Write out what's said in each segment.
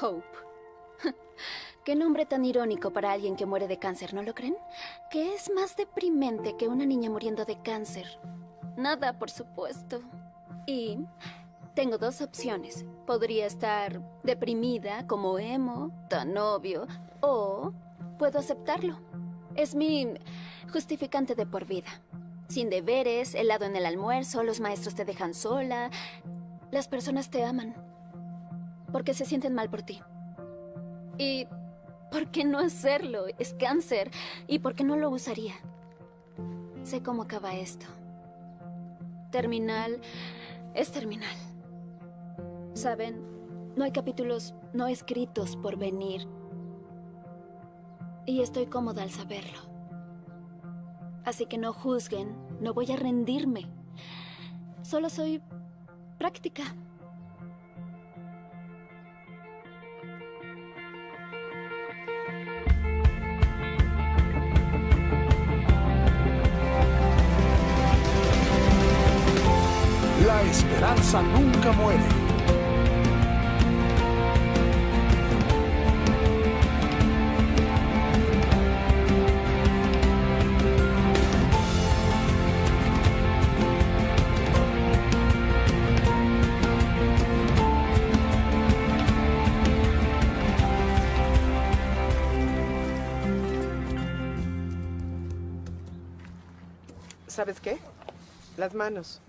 Hope. Qué nombre tan irónico para alguien que muere de cáncer, ¿no lo creen? ¿Qué es más deprimente que una niña muriendo de cáncer? Nada, por supuesto. Y tengo dos opciones. Podría estar deprimida, como emo, tan obvio, o puedo aceptarlo. Es mi justificante de por vida. Sin deberes, helado en el almuerzo, los maestros te dejan sola. Las personas te aman. Porque se sienten mal por ti. Y ¿por qué no hacerlo? Es cáncer. ¿Y por qué no lo usaría? Sé cómo acaba esto. Terminal es terminal. Saben, no hay capítulos no escritos por venir. Y estoy cómoda al saberlo. Así que no juzguen, no voy a rendirme. Solo soy práctica. Esperanza nunca muere. ¿Sabes qué? Las manos.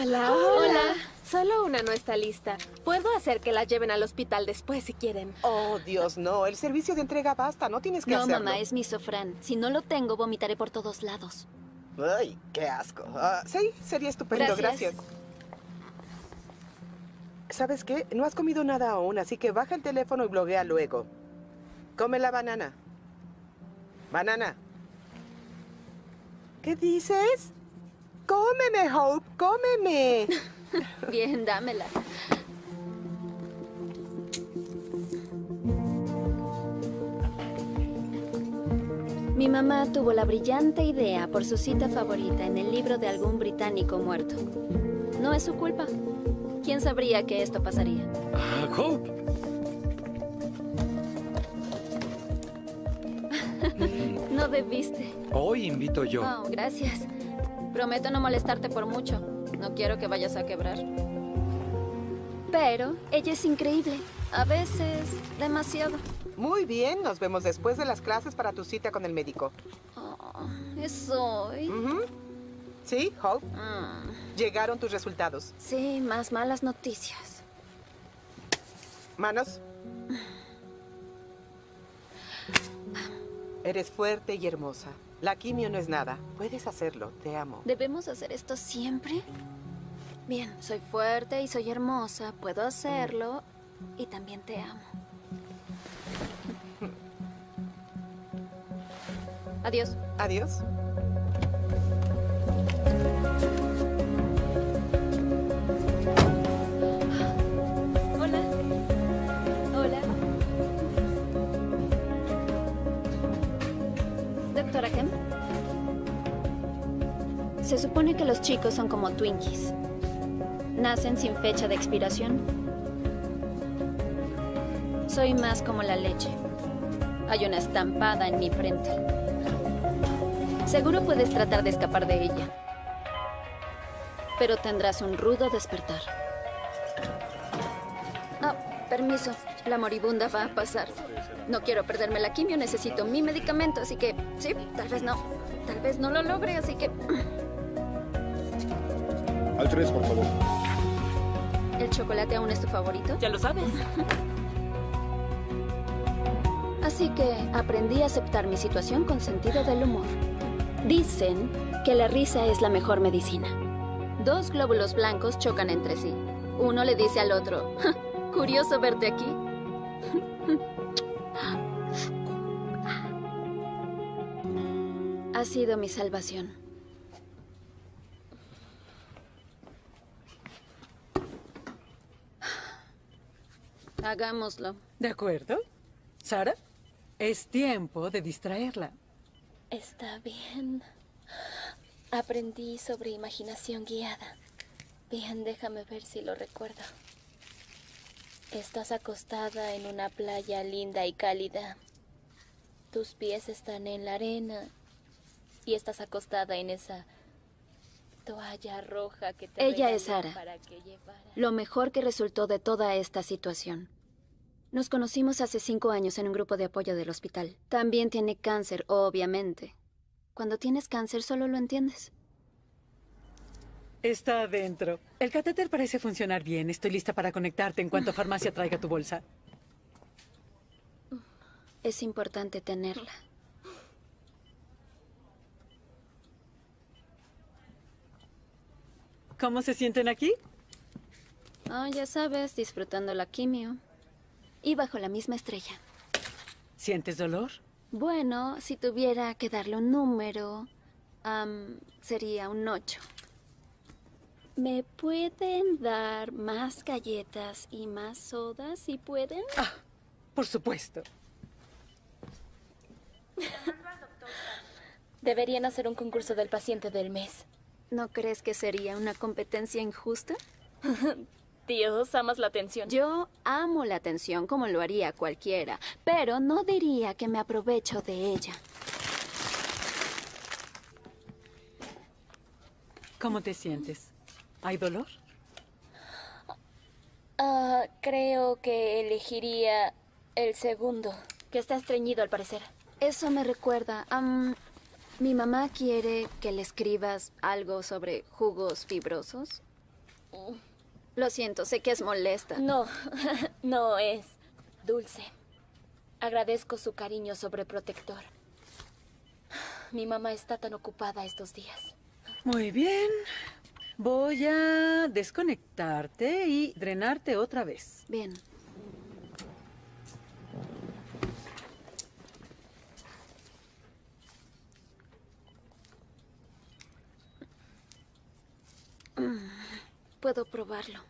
Hola, hola. Solo una no está lista. Puedo hacer que la lleven al hospital después si quieren. Oh, Dios, no. El servicio de entrega basta. No tienes que No, hacerlo. mamá, es mi sofrán. Si no lo tengo, vomitaré por todos lados. Ay, qué asco. Ah, sí, sería estupendo. Gracias. Gracias. ¿Sabes qué? No has comido nada aún, así que baja el teléfono y bloguea luego. Come la banana. Banana. ¿Qué dices? Cómeme, Hope, cómeme. Bien, dámela. Mi mamá tuvo la brillante idea por su cita favorita en el libro de algún británico muerto. No es su culpa. ¿Quién sabría que esto pasaría? Ah, Hope. No debiste. Hoy invito yo. Oh, gracias. Prometo no molestarte por mucho. No quiero que vayas a quebrar. Pero ella es increíble. A veces, demasiado. Muy bien, nos vemos después de las clases para tu cita con el médico. Oh, es hoy. Ujú. ¿Sí, Hope? Mm, Llegaron tus resultados. sí, más malas noticias. Manos. Eres fuerte y hermosa. La quimio no es nada. Puedes hacerlo. Te amo. ¿Debemos hacer esto siempre? Bien, soy fuerte y soy hermosa. Puedo hacerlo. Y también te amo. Adiós. Adiós. Doctora Kemp. Se supone que los chicos son como Twinkies. Nacen sin fecha de expiración. Soy más como la leche. Hay una estampada en mi frente. Seguro puedes tratar de escapar de ella. Pero tendrás un rudo despertar. Ah, permiso. La moribunda va a pasar. No quiero perderme la quimio, necesito mi medicamento, así que sí, tal vez no. Tal vez no lo logre, así que... Al 3, por favor. ¿El chocolate aún es tu favorito? Ya lo sabes. Así que aprendí a aceptar mi situación con sentido del humor. Dicen que la risa es la mejor medicina. Dos glóbulos blancos chocan entre sí. Uno le dice al otro, "Ja, curioso verte aquí. sido mi salvación. Hagámoslo. ¿De acuerdo? Sara, es tiempo de distraerla. Está bien. Aprendí sobre imaginación guiada. Bien, déjame ver si lo recuerdo. Estás acostada en una playa linda y cálida. Tus pies están en la arena y estás acostada en esa toalla roja que te Ella es Sara. para que llevara. Lo mejor que resultó de toda esta situación. Nos conocimos hace cinco años en un grupo de apoyo del hospital. También tiene cáncer, obviamente. Cuando tienes cáncer solo lo entiendes. Está adentro. El catéter parece funcionar bien. Estoy lista para conectarte en cuanto farmacia traiga tu bolsa. Es importante tenerla. ¿Cómo se sienten aquí? Ah, ya sabes, disfrutando la quimio. Y bajo la misma estrella. ¿Sientes dolor? Bueno, si tuviera que darle un número, sería un 8. ¿Me pueden dar más galletas y más sodas si pueden? Por supuesto. Deberían hacer un concurso del paciente del mes. ¿No crees que sería una competencia injusta? Dios, amas la atención. Yo amo la atención como lo haría cualquiera, pero no diría que me aprovecho de ella. ¿Cómo te sientes? ¿Hay dolor? Ah, creo que elegiría el segundo. Que está estreñido al parecer. Eso me recuerda. Mi mamá quiere que le escribas algo sobre jugos fibrosos. Lo siento, sé que es molesta. No, no es dulce. Agradezco su cariño sobreprotector. Mi mamá está tan ocupada estos días. Muy bien. Voy a desconectarte y drenarte otra vez. Bien. Mm, Puedo probarlo.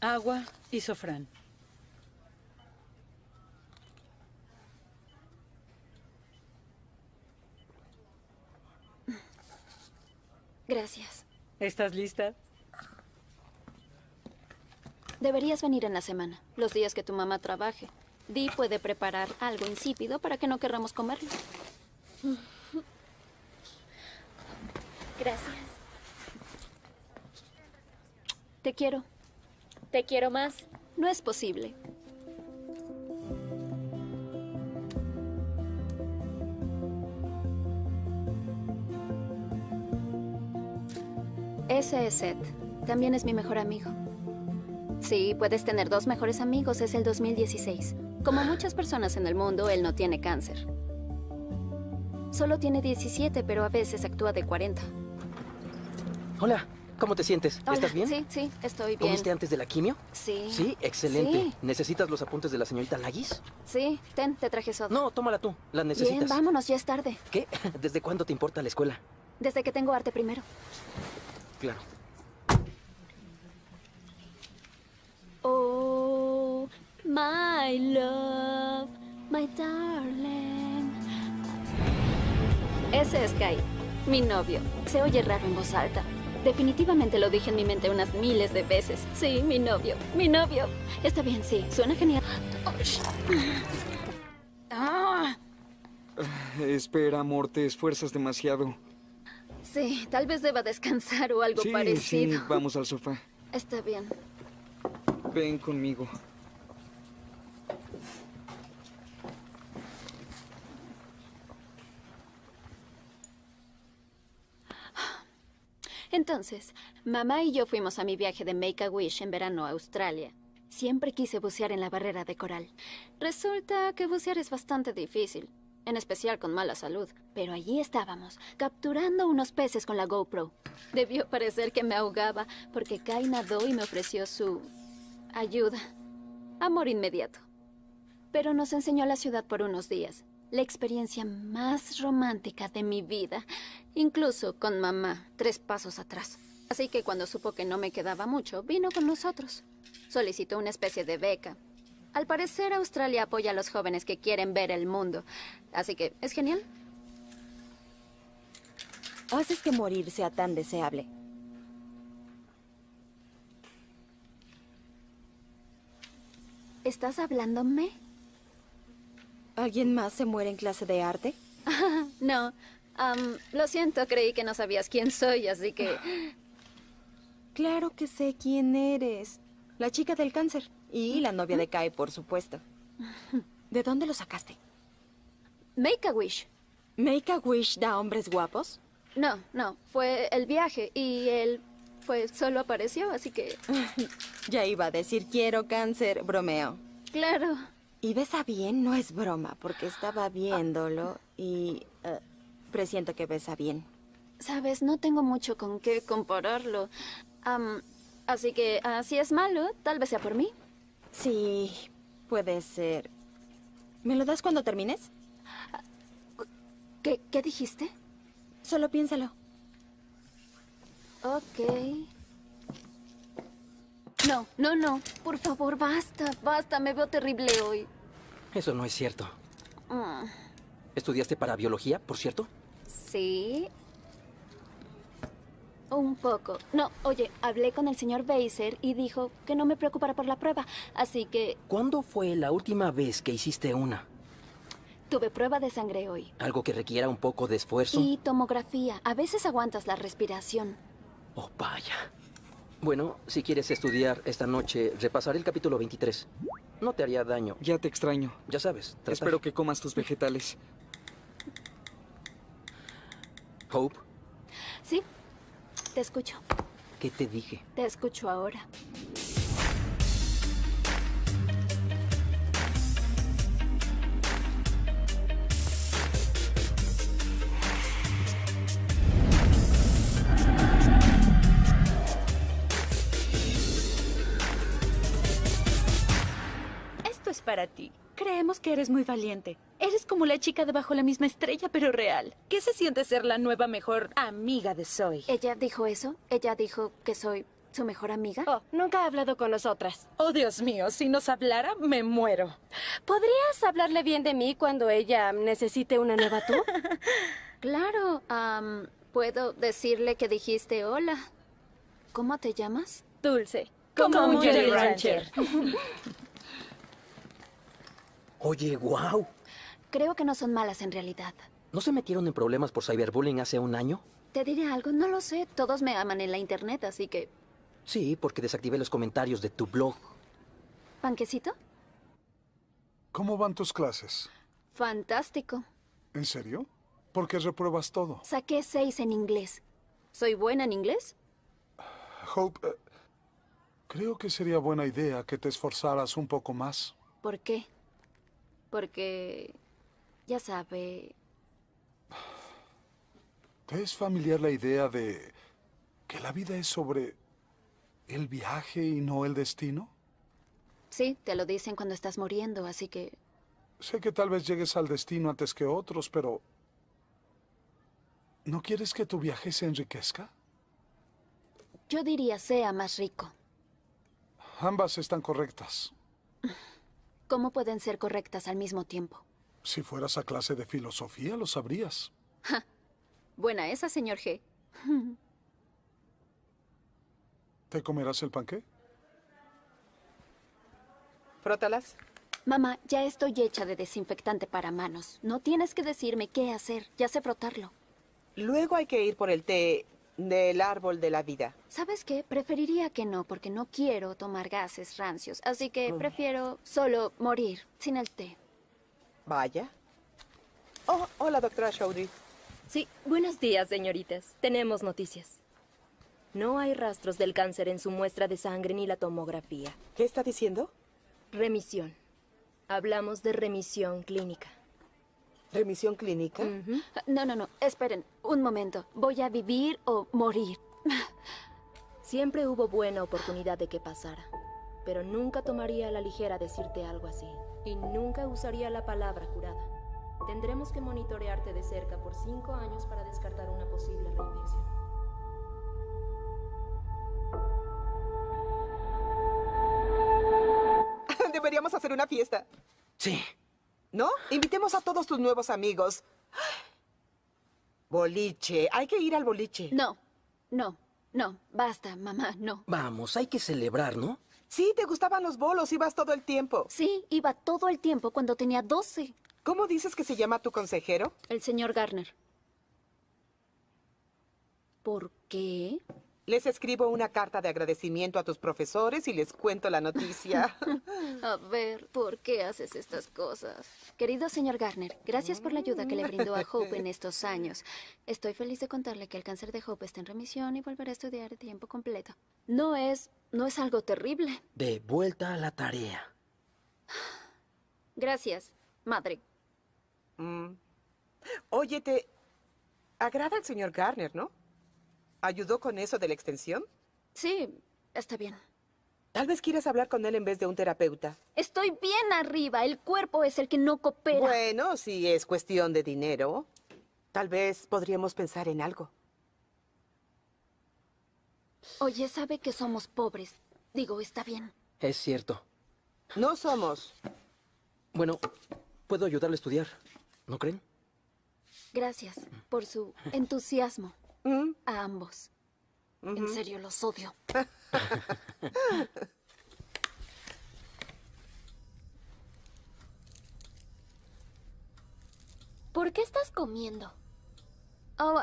Agua y sofrán. Gracias. ¿Estás lista? Deberías venir en la semana, los días que tu mamá trabaje. Dee puede preparar algo insípido para que no querramos comerlo. Gracias. Te quiero. Te quiero más. No es posible. Ese es Seth. También es mi mejor amigo. Sí, puedes tener dos mejores amigos. Es el 2016. Como muchas personas en el mundo, él no tiene cáncer. Solo tiene 17, pero a veces actúa de 40. Hola, ¿cómo te sientes? Hola, ¿Estás bien? Sí, sí, estoy bien. ¿Comiste antes de la quimio? Sí. Sí, excelente. Sí. ¿Necesitas los apuntes de la señorita Lagis? Sí, ten, te traje soda. No, tómala tú. ¿Las necesitas? Bien, vámonos, ya es tarde. ¿Qué? ¿Desde cuándo te importa la escuela? Desde que tengo arte primero. Claro. Oh, my love, my darling. Ese es Kai, mi novio. Se oye raro en voz alta. Definitivamente lo dije en mi mente unas miles de veces. Sí, mi novio, mi novio. Está bien, sí, suena genial. Ah, Espera, amor, te esfuerzas demasiado. sí, tal vez deba descansar o algo sí, parecido. sí, vamos al sofá. Está bien. Ven conmigo. Entonces, mamá y yo fuimos a mi viaje de Make a Wish en verano a Australia. Siempre quise bucear en la barrera de coral. Resulta que bucear es bastante difícil, en especial con mala salud. Pero allí estábamos, capturando unos peces con la GoPro. Debió parecer que me ahogaba, porque Kai nadó y me ofreció su ayuda. Amor inmediato. Pero nos enseñó la ciudad por unos días. La experiencia más romántica de mi vida. Incluso con mamá, tres pasos atrás. Así que cuando supo que no me quedaba mucho, vino con nosotros. Solicitó una especie de beca. Al parecer, Australia apoya a los jóvenes que quieren ver el mundo. Así que es genial. haces que morir sea tan deseable. ¿Estás hablándome? ¿Alguien más se muere en clase de arte? no. lo siento, creí que no sabías quién soy, así que... Claro que sé quién eres. La chica del cáncer. Y la novia de Kai, por supuesto. ¿De dónde lo sacaste? Make a wish. ¿Make a Wish da hombres guapos? No, no, fue el viaje y él fue solo apareció, así que Ya iba a decir quiero cáncer, bromeo. claro. Y besa bien, no es broma, porque estaba viéndolo y eh, presiento que besa bien. Sabes, no tengo mucho con qué compararlo. Así que ah, si es malo, tal vez sea por mí. Sí, puede ser. ¿Me lo das cuando termines? ¿Qué, qué dijiste? Solo piénsalo. Ok. No, no, no. Por favor, basta, basta. Me veo terrible hoy. Eso no es cierto. Mm, ¿Estudiaste para biología, por cierto? sí. Un poco. No, oye, hablé con el señor Beiser y dijo que no me preocupara por la prueba. Así que ¿Cuándo fue la última vez que hiciste una? tuve prueba de sangre hoy. ¿Algo que requiera un poco de esfuerzo? Y tomografía. A veces aguantas la respiración. Oh, vaya. Bueno, si quieres estudiar esta noche, repasaré el capítulo 23. No te haría daño. Ya te extraño. Ya sabes, trata- Espero que comas tus vegetales. Hope, Sí, te escucho. ¿qué te dije? Te escucho ahora. Para ti. Creemos que eres muy valiente. Eres como la chica debajo la misma estrella, pero real. ¿Qué se siente ser la nueva mejor amiga de Zoe? ¿Ella dijo eso? ¿Ella dijo que soy su mejor amiga? Oh, nunca ha hablado con nosotras. Oh, Dios mío, si nos hablara, me muero. ¿Podrías hablarle bien de mí cuando ella necesite una nueva tú? Claro, puedo decirle que dijiste hola. ¿Cómo te llamas? Dulce. Como un Jolly Rancher. Oye, wow. Creo que no son malas en realidad. ¿No se metieron en problemas por cyberbullying hace un año? Te diré algo, no lo sé. Todos me aman en la internet, así que... Sí, porque desactivé los comentarios de tu blog. ¿Panquecito? ¿Cómo van tus clases? Fantástico. ¿En serio? ¿Por qué repruebas todo? Saqué seis en inglés. ¿Soy buena en inglés? Hope, eh, creo que sería buena idea que te esforzaras un poco más. ¿Por qué? Porque... Ya sabe... ¿Te es familiar la idea de que la vida es sobre el viaje y no el destino? Sí, te lo dicen cuando estás muriendo, así que... Sé que tal vez llegues al destino antes que otros, pero... ¿No quieres que tu viaje se enriquezca? Yo diría sea más rico. Ambas están correctas. ¿Cómo pueden ser correctas al mismo tiempo? Si fueras a clase de filosofía, lo sabrías. Buena esa, señor G. ¿Te comerás el panqué? Frótalas. Mamá, ya estoy hecha de desinfectante para manos. No tienes que decirme qué hacer. Ya sé frotarlo. Luego hay que ir por el té del árbol de la vida. ¿Sabes qué? Preferiría que no, porque no quiero tomar gases rancios. Así que prefiero solo morir sin el té. Vaya. Oh, hola, doctora Chaudry. Sí, buenos días, señoritas. Tenemos noticias. No hay rastros del cáncer en su muestra de sangre ni la tomografía. ¿Qué está diciendo? Remisión. Hablamos de remisión clínica. ¿Remisión clínica? No, no, no. Esperen, un momento. ¿Voy a vivir o morir? Siempre hubo buena oportunidad de que pasara. Pero nunca tomaría a la ligera decirte algo así. Y nunca usaría la palabra curada. Tendremos que monitorearte de cerca por cinco años para descartar una posible reinfección. Deberíamos hacer una fiesta. Sí. ¿No? Invitemos a todos tus nuevos amigos. Boliche. Hay que ir al boliche. No, no, no. Basta, mamá, no. Vamos, hay que celebrar, ¿no? Sí, te gustaban los bolos, ibas todo el tiempo. Sí, iba todo el tiempo cuando tenía 12. ¿Cómo dices que se llama tu consejero? El señor Garner. ¿Por qué? Les escribo una carta de agradecimiento a tus profesores y les cuento la noticia. A ver, ¿por qué haces estas cosas? Querido señor Garner, gracias por la ayuda que le brindó a Hope en estos años. Estoy feliz de contarle que el cáncer de Hope está en remisión y volverá a estudiar de tiempo completo. No es, no es algo terrible. De vuelta a la tarea. Gracias, madre. Mm. Oye, te agrada el señor Garner, ¿no? ¿Ayudó con eso de la extensión? Sí, está bien. Tal vez quieras hablar con él en vez de un terapeuta. Estoy bien arriba. El cuerpo es el que no coopera. Bueno, si es cuestión de dinero, tal vez podríamos pensar en algo. Oye, sabe que somos pobres. Digo, está bien. Es cierto. No somos. Bueno, puedo ayudarle a estudiar, ¿no creen? Gracias por su entusiasmo. Mm. A ambos. En serio, los odio. ¿Por qué estás comiendo? Oh,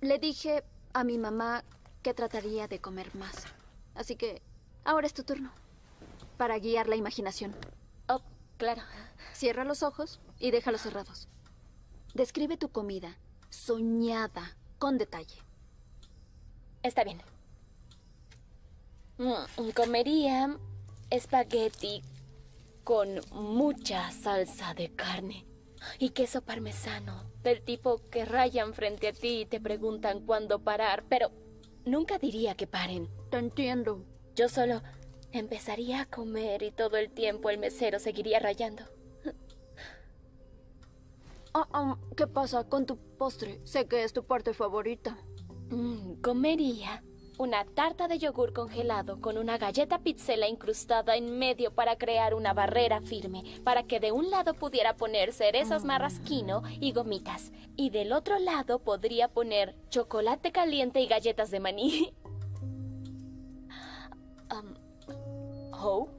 le dije a mi mamá que trataría de comer más. Así que ahora es tu turno. Para guiar la imaginación. Oh, claro. Cierra los ojos y déjalos cerrados. Describe tu comida, soñada, con detalle. Está bien. Mm, comería espagueti con mucha salsa de carne y queso parmesano, del tipo que rayan frente a ti y te preguntan cuándo parar, pero nunca diría que paren. Te entiendo. Yo solo empezaría a comer y todo el tiempo el mesero seguiría rayando. Ah, ¿Qué pasa con tu postre? Sé que es tu parte favorita. Mm, comería una tarta de yogur congelado con una galleta pizzela incrustada en medio para crear una barrera firme, para que de un lado pudiera poner cerezas marrasquino y gomitas, y del otro lado podría poner chocolate caliente y galletas de maní. Um, Hope,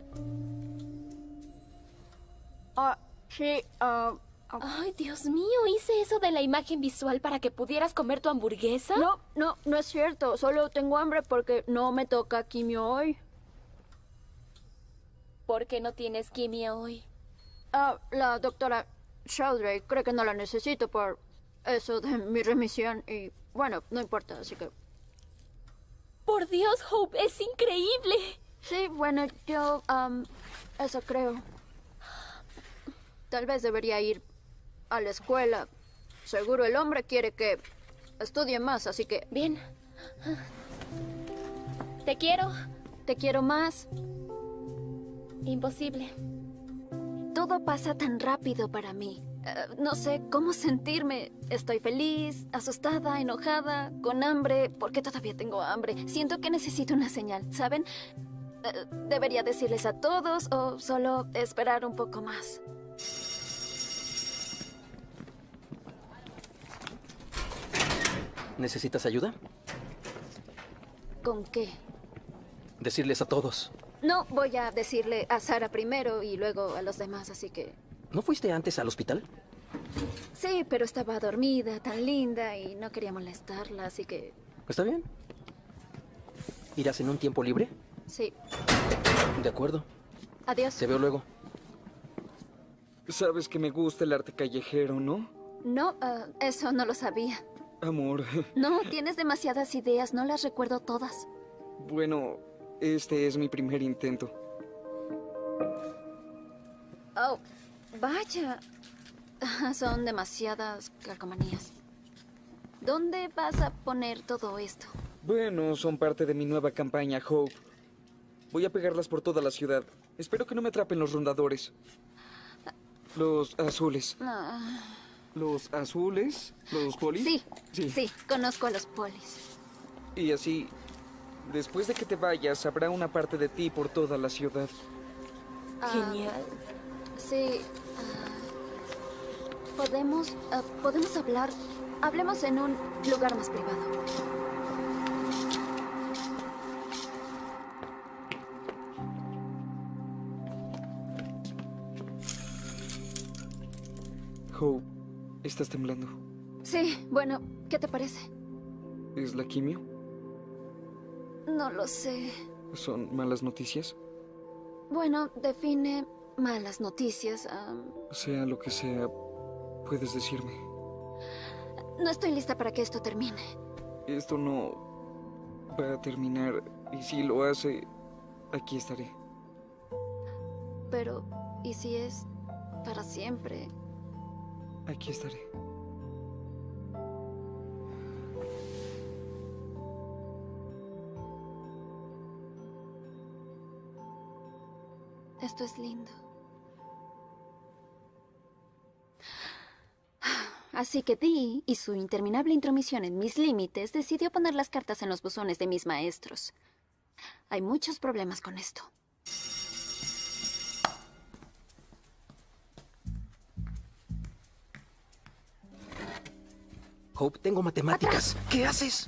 Ah, sí, ah, ah. Ay, Dios mío, hice eso de la imagen visual para que pudieras comer tu hamburguesa. No, no, no es cierto. Solo tengo hambre porque no me toca quimio hoy. ¿Por qué no tienes quimio hoy? Ah, la doctora Sheldrake cree que no la necesito por eso de mi remisión y bueno, no importa, así que... Por Dios, Hope, es increíble. Sí, bueno, yo... am, eso creo. Tal vez debería ir a la escuela. Seguro el hombre quiere que estudie más, así que... Bien. Te quiero. Te quiero más. Imposible. Todo pasa tan rápido para mí. Eh, no sé cómo sentirme. Estoy feliz, asustada, enojada, con hambre, porque todavía tengo hambre. Siento que necesito una señal, ¿saben? Eh, ¿Debería decirles a todos o solo esperar un poco más? ¿Necesitas ayuda? ¿Con qué? Decirles a todos. No, voy a decirle a Sara primero y luego a los demás, así que... ¿No fuiste antes al hospital? Sí, pero estaba dormida, tan linda, y no quería molestarla, así que... ¿Está bien? ¿Irás en un tiempo libre? Sí. De acuerdo. Adiós. Te veo luego. Sabes que me gusta el arte callejero, ¿no? No, ah, eso no lo sabía. Amor. No, tienes demasiadas ideas, no las recuerdo todas. Bueno, este es mi primer intento. Oh, vaya. Ah, Son demasiadas calcomanías. ¿Dónde vas a poner todo esto? Bueno, son parte de mi nueva campaña, Hope. Voy a pegarlas por toda la ciudad. Espero que no me atrapen los rondadores. Los azules. Ah, ¿Los azules? ¿Los polis? sí, Sí. sí, conozco a los polis. Y así, después de que te vayas, habrá una parte de ti por toda la ciudad. Ah, Genial. Sí. ah, podemos, ah, podemos hablar Hablemos en un lugar más privado. Estás temblando. Sí, bueno, ¿qué te parece? ¿Es la quimio? No lo sé. ¿Son malas noticias? Bueno, define malas noticias. Sea lo que sea, puedes decirme. no estoy lista para que esto termine. Esto no va a terminar y si lo hace, aquí estaré. Pero, ¿y si es para siempre? Aquí estaré. Esto es lindo. Así que Dee y su interminable intromisión en mis límites decidió poner las cartas en los buzones de mis maestros. Hay muchos problemas con esto. Hope, tengo matemáticas. ¿Qué haces?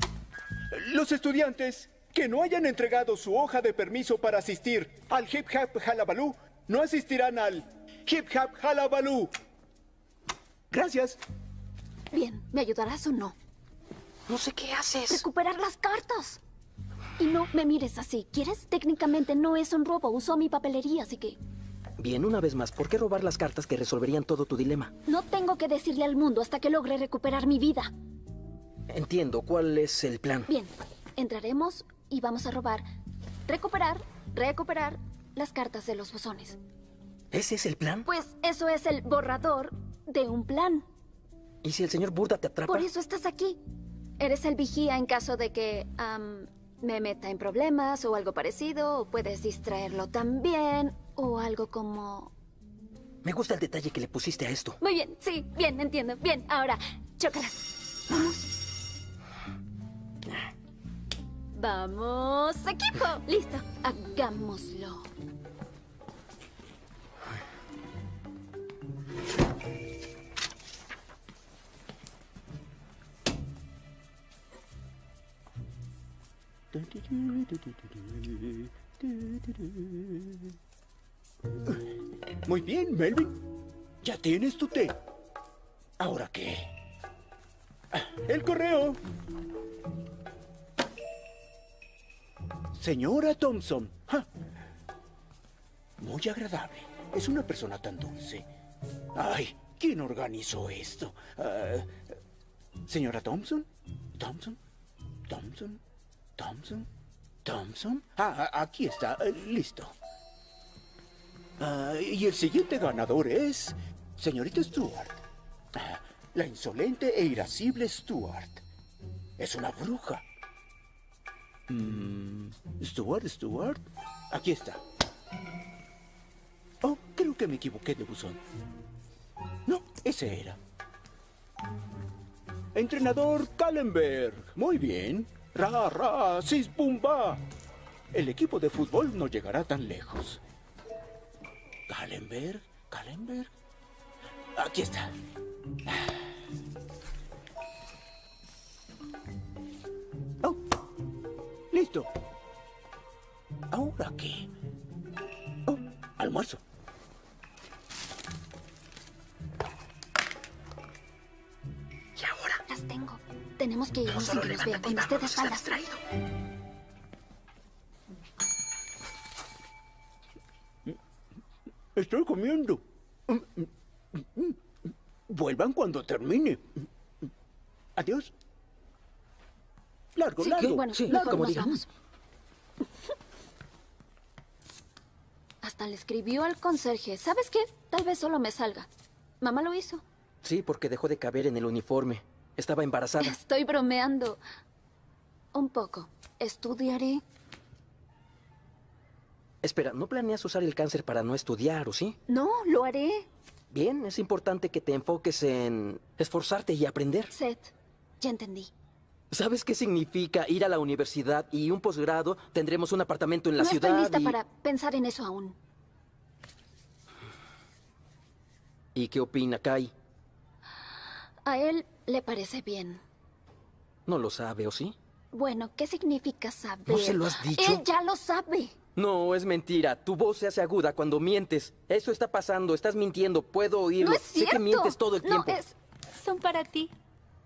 Los estudiantes que no hayan entregado su hoja de permiso para asistir al Hip Hop Halabaloo no asistirán al Hip Hop Halabaloo. Gracias. Bien, ¿me ayudarás o no? No sé qué haces. Recuperar las cartas. Y no me mires así. ¿Quieres? Técnicamente no es un robo. Usó mi papelería, así que Bien, una vez más, ¿por qué robar las cartas que resolverían todo tu dilema? no tengo que decirle al mundo hasta que logre recuperar mi vida. Entiendo, ¿cuál es el plan? Bien, entraremos y vamos a robar, recuperar, recuperar las cartas de los buzones. ¿Ese es el plan? Pues eso es el borrador de un plan. ¿Y si el señor Burda te atrapa? Por eso estás aquí. Eres el vigía en caso de que me meta en problemas o algo parecido, o puedes distraerlo también, o algo como... Me gusta el detalle que le pusiste a esto. Muy bien, sí, bien, entiendo. Bien, ahora, chócalas. Vamos. Vamos, equipo. Listo, hagámoslo. Muy bien, Melvin. Ya tienes tu té. ¿Ahora qué? Ah, El correo. Señora Thompson. Muy agradable. Es una persona tan dulce. Ay, ¿quién organizó esto? Ah, Señora Thompson. Thompson. Thompson. Thompson. Thompson. Ah, ah, aquí está. eh, Listo. Ah, y el siguiente ganador es señorita Stewart. Ah, la insolente e irascible Stewart. Es una bruja. Mm, Stewart, Stewart. Aquí está. Oh, creo que me equivoqué de buzón. No, ese era. Entrenador Kallenberg. Muy bien. Ra, ra, sis, pumba. El equipo de fútbol no llegará tan lejos. Kallenberg, Kallenberg. Aquí está. Oh, listo. ¿Ahora qué? Oh, almuerzo. Y ahora. Las tengo. Tenemos que irnos sin solo que nos vean cuando tantita esté de Estoy comiendo. Vuelvan cuando termine. Adiós. Largo, Sí, largo. bueno, sí, mejor como. Hasta le escribió al conserje. ¿Sabes qué? Tal vez solo me salga. Mamá lo hizo. Sí, porque dejó de caber en el uniforme. Estaba embarazada. Estoy bromeando. Un poco. Estudiaré. Espera, ¿no planeas usar el cáncer para no estudiar, o sí? No, lo haré. Bien, es importante que te enfoques en esforzarte y aprender. Seth, ya entendí. ¿Sabes qué significa ir a la universidad y un posgrado? Tendremos un apartamento en la no ciudad estoy lista y... para pensar en eso aún. ¿Y qué opina Kai? A él le parece bien. No lo sabe, ¿o sí? Bueno, ¿qué significa saber? ¿No se lo has dicho? Él ya lo sabe. No, es mentira. Tu voz se hace aguda cuando mientes. Eso está pasando. Estás mintiendo. Puedo oírlo. No es Sé cierto. que mientes todo el No, tiempo. es... Son para ti.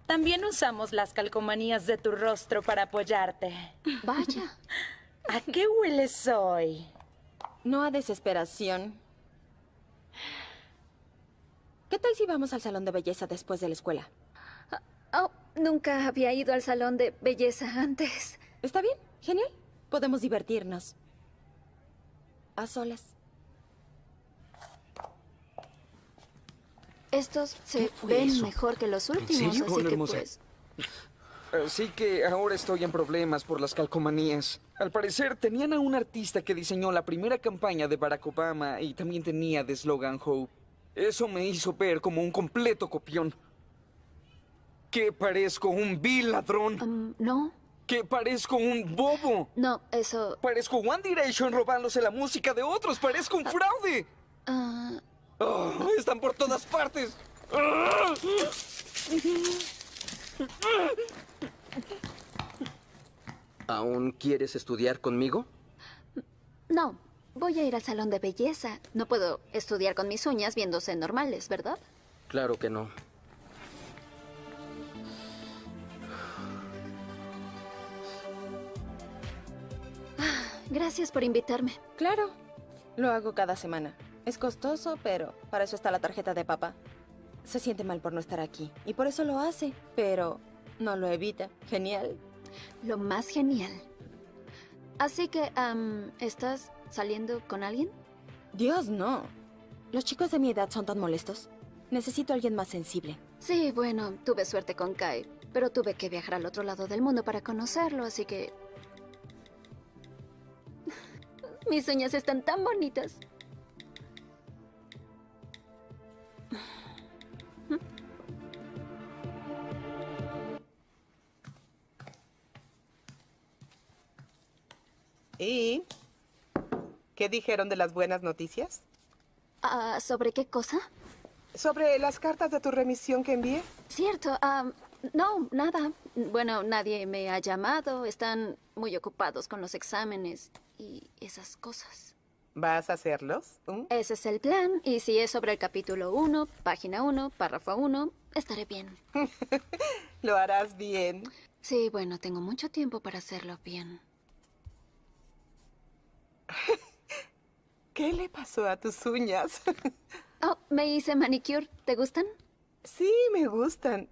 También usamos las calcomanías de tu rostro para apoyarte. Vaya. ¿A qué hueles hoy? No a desesperación. ¿Qué tal si vamos al salón de belleza después de la escuela? Oh, nunca había ido al salón de belleza antes. ¿Está bien? Genial. Podemos divertirnos. A solas. Estos se ven eso? mejor que los últimos, serio? así Hola, que hermosa. pues... Así que ahora estoy en problemas por las calcomanías. Al parecer, tenían a un artista que diseñó la primera campaña de Barack Obama y también tenía de slogan Hope. Eso me hizo ver como un completo copión. Que parezco un vil ladrón. Um, no, Que parezco un bobo. no, eso... Parezco One Direction robándose la música de otros. Parezco un fraude. ah, Oh, están por todas partes. ¿Aún quieres estudiar conmigo? no, voy a ir al salón de belleza. No puedo estudiar con mis uñas viéndose normales, ¿verdad? Claro que no. Gracias por invitarme. Claro. Lo hago cada semana. Es costoso, pero para eso está la tarjeta de papá. Se siente mal por no estar aquí y por eso lo hace, pero no lo evita. Genial. Lo más genial. Así que, ¿estás saliendo con alguien? Dios, no. Los chicos de mi edad son tan molestos. Necesito a alguien más sensible. Sí, bueno, tuve suerte con Kai, pero tuve que viajar al otro lado del mundo para conocerlo, así que... Mis uñas están tan bonitas. ¿Y qué dijeron de las buenas noticias? Ah, ¿Sobre qué cosa? Sobre las cartas de tu remisión que envié. Cierto, no, nada. Bueno, nadie me ha llamado, están muy ocupados con los exámenes y esas cosas. ¿Vas a hacerlos? ¿Mm? Ese es el plan, y si es sobre el capítulo 1, página 1, párrafo 1, estaré bien. Lo harás bien. Sí, bueno, tengo mucho tiempo para hacerlo bien. ¿Qué le pasó a tus uñas? Oh, me hice manicure. ¿Te gustan? sí, me gustan.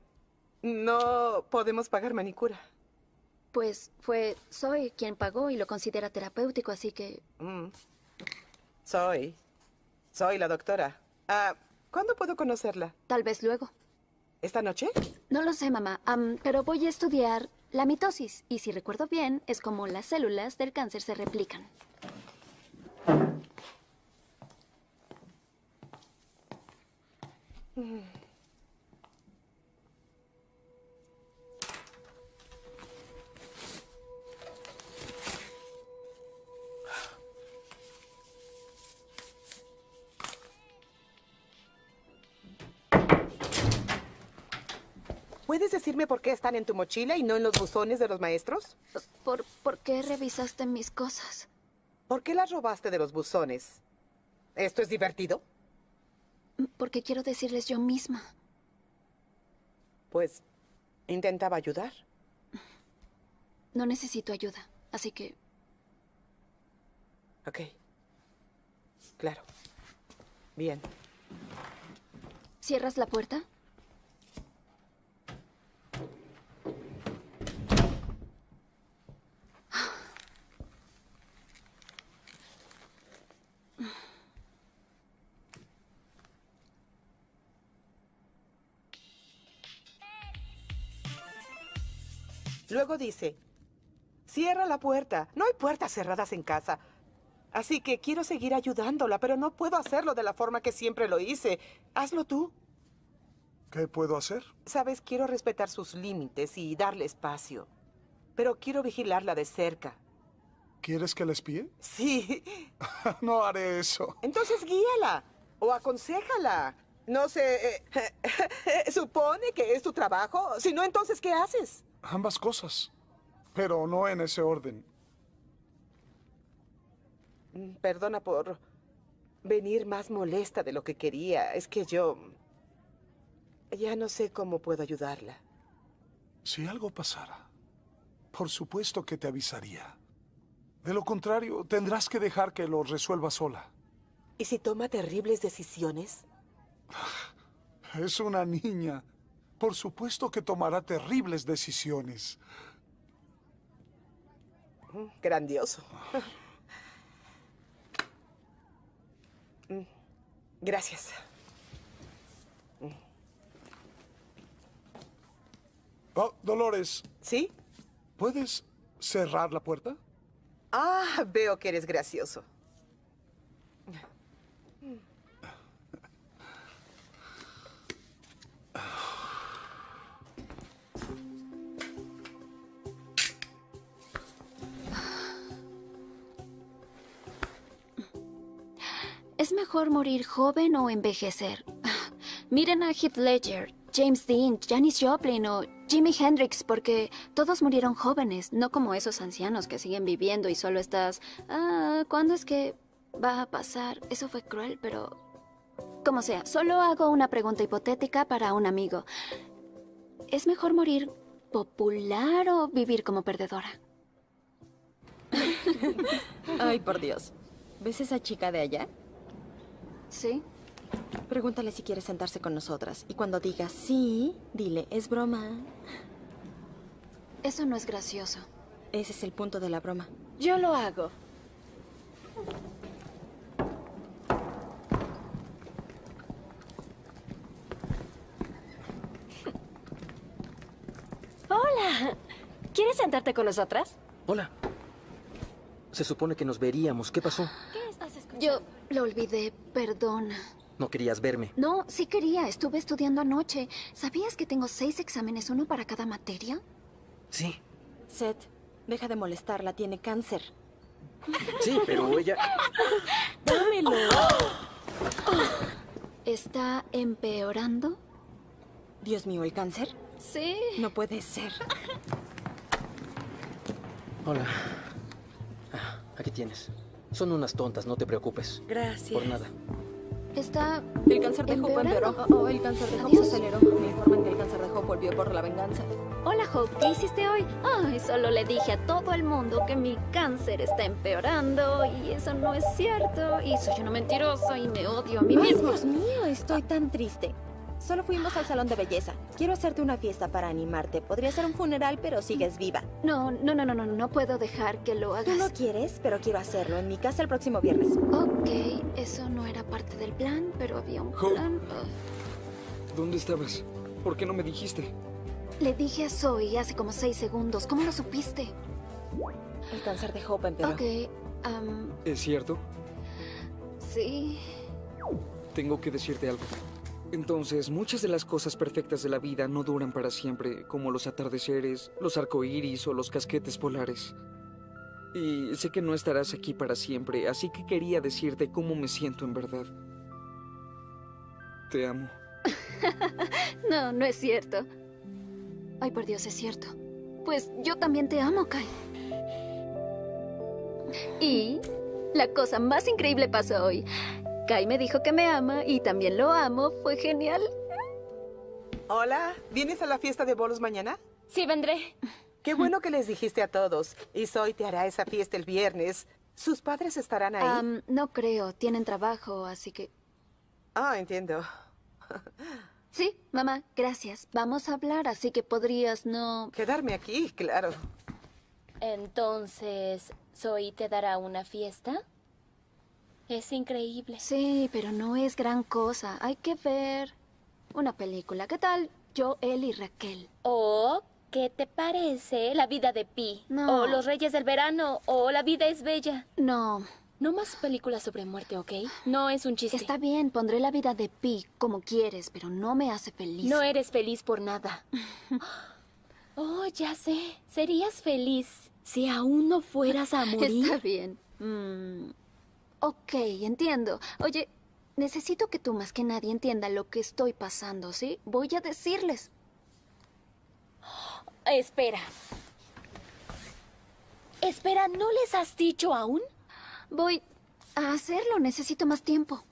No podemos pagar manicura. Pues fue Soy quien pagó y lo considera terapéutico, así que... Mm. Soy. Soy la doctora. Ah, ¿Cuándo puedo conocerla? Tal vez luego. ¿Esta noche? No lo sé, mamá, am, pero voy a estudiar la mitosis. Y si recuerdo bien, es como las células del cáncer se replican. ¿Puedes decirme por qué están en tu mochila y no en los buzones de los maestros? ¿Por, ¿Por qué revisaste mis cosas? ¿Por qué las robaste de los buzones? ¿Esto es divertido? Porque quiero decirles yo misma. Pues intentaba ayudar. No necesito ayuda, así que... Ok. Claro. Bien. ¿Cierras la puerta? Luego dice, cierra la puerta. No hay puertas cerradas en casa. Así que quiero seguir ayudándola, pero no puedo hacerlo de la forma que siempre lo hice. Hazlo tú. ¿Qué puedo hacer? Sabes, quiero respetar sus límites y darle espacio. Pero quiero vigilarla de cerca. ¿Quieres que la espíe? Sí. no haré eso. Entonces guíala o aconséjala. No sé, eh, supone que es tu trabajo. Si no, entonces, ¿qué haces? Ambas cosas, pero no en ese orden. Mm, Perdona por venir más molesta de lo que quería. Es que yo... Ya no sé cómo puedo ayudarla. Si algo pasara, por supuesto que te avisaría. De lo contrario, tendrás que dejar que lo resuelva sola. ¿Y si toma terribles decisiones? Es una niña. Por supuesto que tomará terribles decisiones. Grandioso. Gracias. Oh, Dolores. ¿Sí? ¿Puedes cerrar la puerta? Ah, veo que eres gracioso. ¿Es mejor morir joven o envejecer? Miren a Heath Ledger, James Dean, Janis Joplin o Jimi Hendrix, porque todos murieron jóvenes, no como esos ancianos que siguen viviendo y solo estás... Ah, ¿cuándo es que va a pasar? Eso fue cruel, pero... Como sea, solo hago una pregunta hipotética para un amigo. ¿Es mejor morir popular o vivir como perdedora? Ay, por Dios. ¿Ves esa chica de allá? Sí. Pregúntale si quiere sentarse con nosotras. Y cuando diga sí, dile, es broma. Eso no es gracioso. Ese es el punto de la broma. Yo lo hago. Hola. ¿Quieres sentarte con nosotras? Hola. Se supone que nos veríamos. ¿Qué pasó? Yo lo olvidé, perdona. No querías verme. No, sí quería. Estuve estudiando anoche. ¿Sabías que tengo seis exámenes, uno para cada materia? Sí. Seth, deja de molestarla. Tiene cáncer. Sí, pero ella... ¡Dámelo! ¿Está empeorando? Dios mío, ¿el cáncer? Sí. No puede ser. Hola. Ah, aquí tienes. Son unas tontas, no te preocupes. Gracias. Por nada. Está El cáncer de Hope empeoró. empeorando. Oh, oh, el cáncer de Hope se aceleró. Me informan que el cáncer de Hope volvió por la venganza. Hola, Hope. ¿Qué hiciste hoy? Ay, solo le dije a todo el mundo que mi cáncer está empeorando y eso no es cierto. Y soy una mentirosa y me odio a mí Ay, misma. Dios mío, estoy tan triste. Solo fuimos al salón de belleza. Quiero hacerte una fiesta para animarte. Podría ser un funeral, pero sigues viva. No, no, no, no, no, no puedo dejar que lo Tú hagas. no quieres, pero quiero hacerlo en mi casa el próximo viernes. Ok, eso no era parte del plan, pero había un Hope. plan. ¿Dónde estabas? ¿Por qué no me dijiste? Le dije a Zoe hace como seis segundos. ¿Cómo lo supiste? El cáncer de Hope empeoró. Ok, ¿Es cierto? sí. Tengo que decirte algo. Entonces, muchas de las cosas perfectas de la vida no duran para siempre, como los atardeceres, los arcoíris o los casquetes polares. Y sé que no estarás aquí para siempre, así que quería decirte cómo me siento en verdad. Te amo. No, no es cierto. Ay, por Dios, es cierto. Pues yo también te amo, Kai. Y la cosa más increíble pasó hoy. Kai me dijo que me ama y también lo amo. Fue genial. Hola, ¿vienes a la fiesta de bolos mañana? Sí, vendré. Qué bueno que les dijiste a todos. Y Zoe te hará esa fiesta el viernes. ¿Sus padres estarán ahí? No creo, tienen trabajo, así que... Ah, entiendo. Sí, mamá, gracias. Vamos a hablar, así que podrías no... Quedarme aquí, claro. Entonces, ¿Zoe te dará una fiesta? Es increíble. Sí, pero no es gran cosa. Hay que ver una película. ¿Qué tal yo, él y Raquel? ¿O qué te parece la vida de Pi? No. ¿O Los Reyes del Verano? ¿O La vida es bella? No. No más películas sobre muerte, ¿ok? No es un chiste. Está bien, pondré la vida de Pi como quieres, pero no me hace feliz. No eres feliz por nada. Oh, ya sé. Serías feliz si aún no fueras a morir. Está bien. Mm, ok, entiendo. Oye, necesito que tú más que nadie entienda lo que estoy pasando, ¿sí? Voy a decirles. Espera. Espera, ¿no les has dicho aún? Voy a hacerlo. Necesito más tiempo.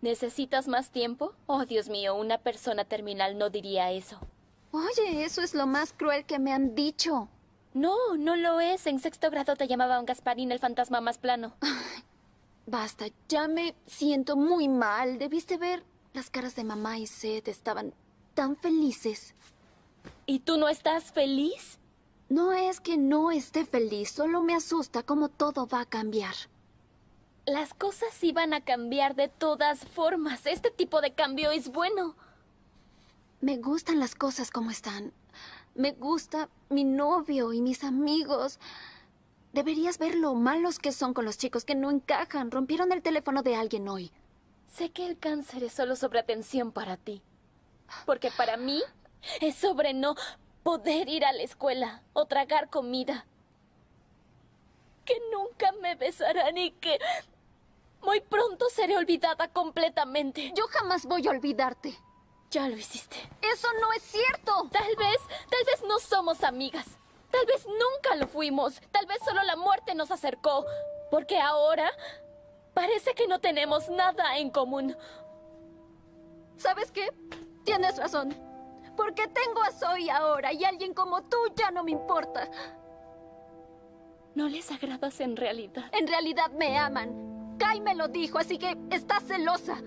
¿Necesitas más tiempo? Oh, Dios mío, una persona terminal no diría eso. Oye, eso es lo más cruel que me han dicho. No, no lo es. En sexto grado te llamaban Gasparín el fantasma más plano. Basta, ya me siento muy mal. Debiste ver las caras de mamá y Seth. Estaban tan felices. ¿Y tú no estás feliz? No es que no esté feliz, solo me asusta cómo todo va a cambiar. Las cosas iban a cambiar de todas formas. Este tipo de cambio es bueno. Me gustan las cosas como están. Me gusta mi novio y mis amigos. Deberías ver lo malos que son con los chicos que no encajan. Rompieron el teléfono de alguien hoy. Sé que el cáncer es solo sobre atención para ti. Porque para mí es sobre no poder ir a la escuela o tragar comida. Que nunca me besarán y que muy pronto seré olvidada completamente. Yo jamás voy a olvidarte. Ya lo hiciste. Eso no es cierto. Tal vez, tal vez no somos amigas. Tal vez nunca lo fuimos. Tal vez solo la muerte nos acercó. Porque ahora parece que no tenemos nada en común. ¿Sabes qué? Tienes razón. Porque tengo a Zoe ahora y alguien como tú ya no me importa. No les agradas en realidad. En realidad me aman. Kai me lo dijo, así que está celosa.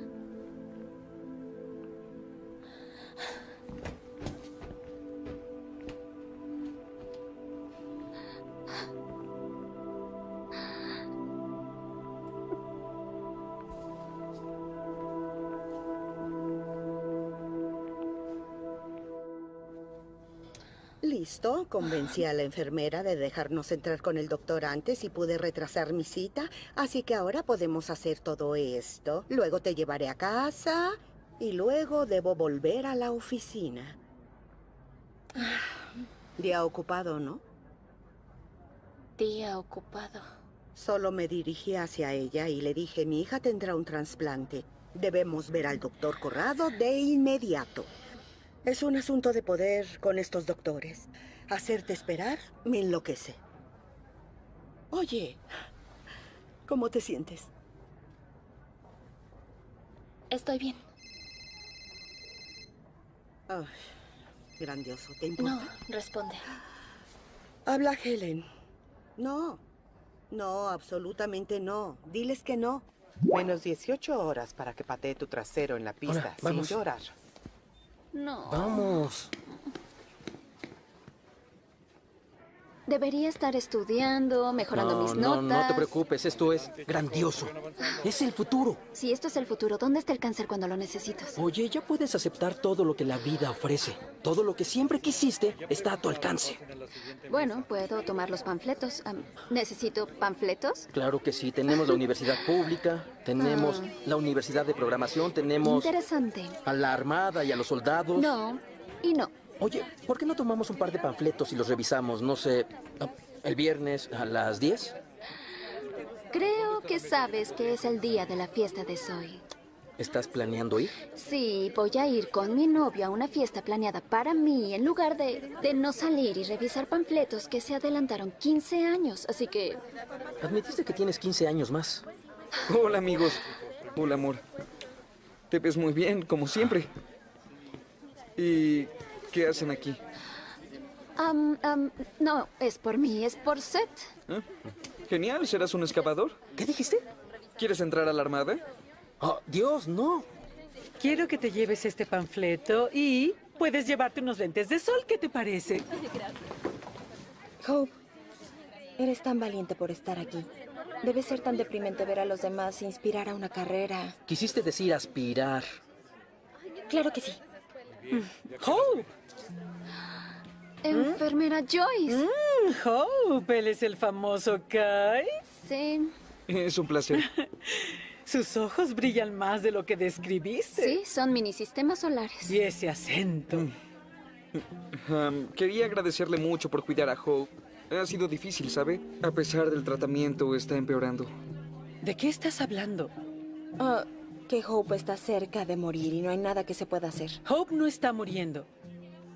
Listo, convencí a la enfermera de dejarnos entrar con el doctor antes y pude retrasar mi cita, así que ahora podemos hacer todo esto. Luego te llevaré a casa y luego debo volver a la oficina. Día ocupado, ¿no? Día ocupado. Solo me dirigí hacia ella y le dije, mi hija tendrá un trasplante. Debemos ver al doctor Corrado de inmediato. Es un asunto de poder con estos doctores. Hacerte esperar me enloquece. Oye, ¿cómo te sientes? Estoy bien. Ay, grandioso. ¿Te importa? No, responde. Habla Helen. No. No, absolutamente no. Diles que no. Menos 18 horas para que patee tu trasero en la pista Hola, sin vamos. llorar. No. Vamos. Debería estar estudiando, mejorando no, mis no, notas. no te preocupes, esto es grandioso. Es el futuro. Si esto es el futuro, ¿dónde está el cáncer cuando lo necesitas? Oye, ya puedes aceptar todo lo que la vida ofrece. Todo lo que siempre quisiste está a tu alcance. Bueno, puedo tomar los panfletos. ¿Necesito panfletos? Claro que sí, tenemos la universidad pública, tenemos Ah. la universidad de programación, tenemos Interesante. a la armada y a los soldados. No, y no. Oye, ¿por qué no tomamos un par de panfletos y los revisamos, no sé, ah, el viernes a las 10? Creo que sabes que es el día de la fiesta de Zoe. ¿Estás planeando ir? Sí, voy a ir con mi novio a una fiesta planeada para mí en lugar de, de no salir y revisar panfletos que se adelantaron 15 años. Así que Admitiste que tienes 15 años más. Hola, amigos. Hola, amor. Te ves muy bien, como siempre. ¿Y qué hacen aquí? No, es por mí, es por Seth. ¿Eh? Genial, ¿serás un excavador? ¿Qué dijiste? ¿Quieres entrar a la armada? Oh, Dios, no. Quiero que te lleves este panfleto y puedes llevarte unos lentes de sol. ¿Qué te parece? Hope, eres tan valiente por estar aquí. Debe ser tan deprimente ver a los demás inspirar a una carrera. Quisiste decir aspirar. Claro que sí. Hope. Enfermera Joyce. Mm, Hope, él es el famoso Kai. Sí. Es un placer. Sus ojos brillan más de lo que describiste. Sí, son minisistemas solares. Y ese acento. Am, quería agradecerle mucho por cuidar a Hope. Ha sido difícil, ¿sabe? A pesar del tratamiento, está empeorando. ¿De qué estás hablando? Ah, que Hope está cerca de morir y no hay nada que se pueda hacer. Hope no está muriendo.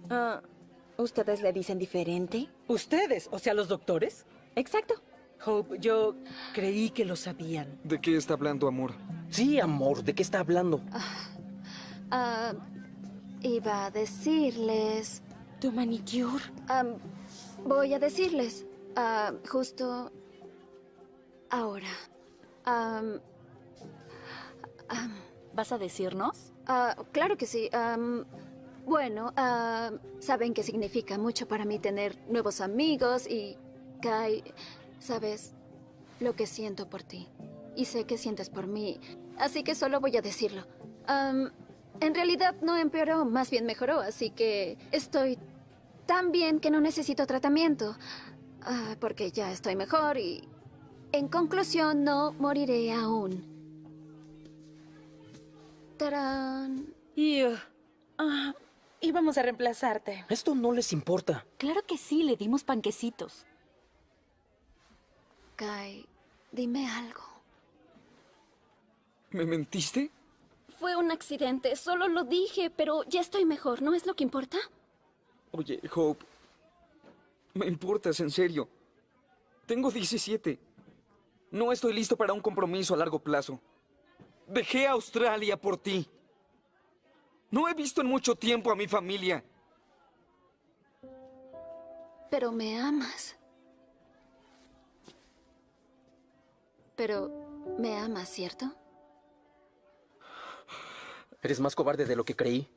Ah, ¿ustedes le dicen diferente? ¿Ustedes? O sea, los doctores. Exacto. Hope, yo creí que lo sabían. ¿De qué está hablando, amor? Sí, amor, ¿de qué está hablando? Ah, iba a decirles... ¿Tu manicure? Am, voy a decirles. ah, justo... ahora. ¿Vas a decirnos? ah, claro que sí. Bueno, ah, saben que significa mucho para mí tener nuevos amigos y... Kai, sabes lo que siento por ti. Y sé que sientes por mí. Así que solo voy a decirlo. En realidad no empeoró, más bien mejoró, así que estoy tan bien que no necesito tratamiento. Ah, porque ya estoy mejor y... En conclusión, no moriré aún. ¡Tarán! Y... uh, ah, íbamos a reemplazarte. Esto no les importa. Claro que sí, le dimos panquecitos. Kai, dime algo. ¿Me mentiste? Fue un accidente, solo lo dije, pero ya estoy mejor, ¿no es lo que importa? Oye, Hope. Me importas, en serio. Tengo 17. No estoy listo para un compromiso a largo plazo. Dejé a Australia por ti. No he visto en mucho tiempo a mi familia. Pero me amas. Pero me amas, ¿cierto? Eres más cobarde de lo que creí.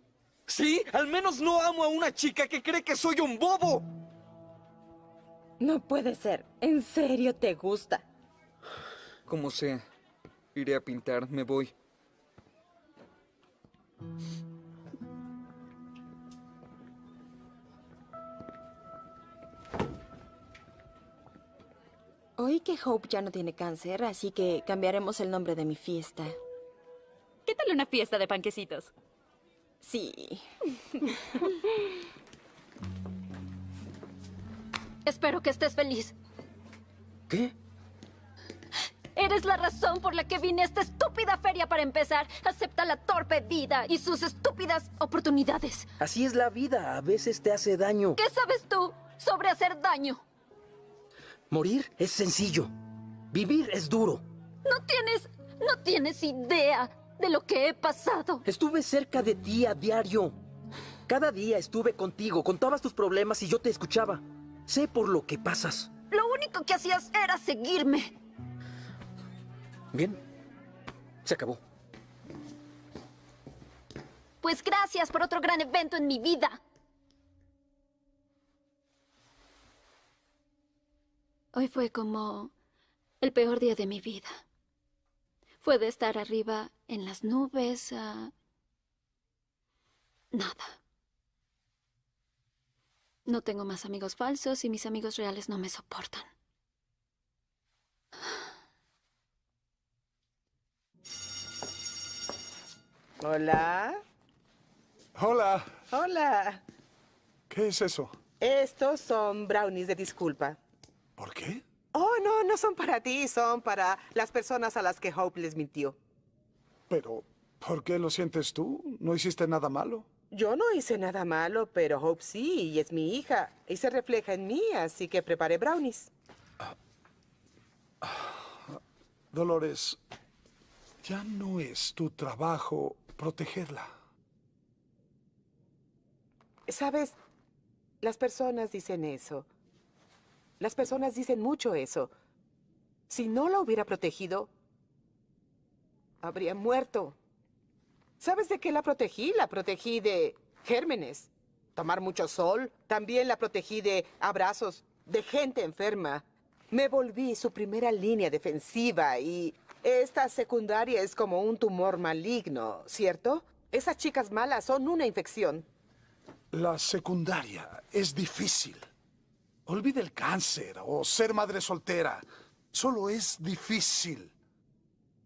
¿Sí? Al menos no amo a una chica que cree que soy un bobo. No puede ser. ¿En serio te gusta? Como sea. Iré a pintar, me voy. Oí que Hope ya no tiene cáncer, así que cambiaremos el nombre de mi fiesta. ¿Qué tal una fiesta de panquecitos? Sí. Espero que estés feliz. ¿Qué? Eres la razón por la que vine a esta estúpida feria para empezar. Acepta la torpe vida y sus estúpidas oportunidades. Así es la vida. A veces te hace daño. ¿Qué sabes tú sobre hacer daño? Morir es sencillo. Vivir es duro. No tienes... no tienes idea de lo que he pasado. Estuve cerca de ti a diario. Cada día estuve contigo, contabas tus problemas y yo te escuchaba. Sé por lo que pasas. Lo único que hacías era seguirme. Bien. Se acabó. Pues gracias por otro gran evento en mi vida. Hoy fue como el peor día de mi vida. Fue de estar arriba en las nubes a... Nada. No tengo más amigos falsos y mis amigos reales no me soportan. Hola. Hola. Hola. ¿Qué es eso? Estos son brownies de disculpa. ¿Por qué? Oh, no, no son para ti, son para las personas a las que Hope les mintió. Pero, ¿por qué lo sientes tú? ¿No hiciste nada malo? Yo no hice nada malo, pero Hope sí, y es mi hija, y se refleja en mí, así que preparé brownies. Dolores, ya no es tu trabajo protegerla. Sabes, las personas dicen eso. Las personas dicen mucho eso. Si no la hubiera protegido, habría muerto. ¿Sabes de qué la protegí? La protegí de gérmenes, tomar mucho sol. También la protegí de abrazos de gente enferma. Me volví su primera línea defensiva y esta secundaria es como un tumor maligno, ¿cierto? Esas chicas malas son una infección. La secundaria es difícil. Olvide el cáncer o ser madre soltera. Solo es difícil.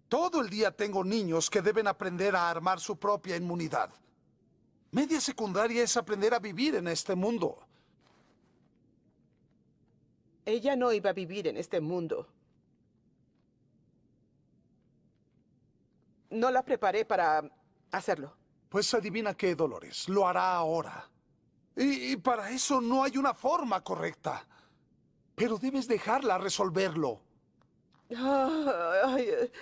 Todo el día tengo niños que deben aprender a armar su propia inmunidad. Media secundaria es aprender a vivir en este mundo. Ella no iba a vivir en este mundo. no la preparé para hacerlo. Pues adivina qué, Dolores. Lo hará ahora. Y, y para eso no hay una forma correcta. Pero debes dejarla resolverlo. Ay, eh,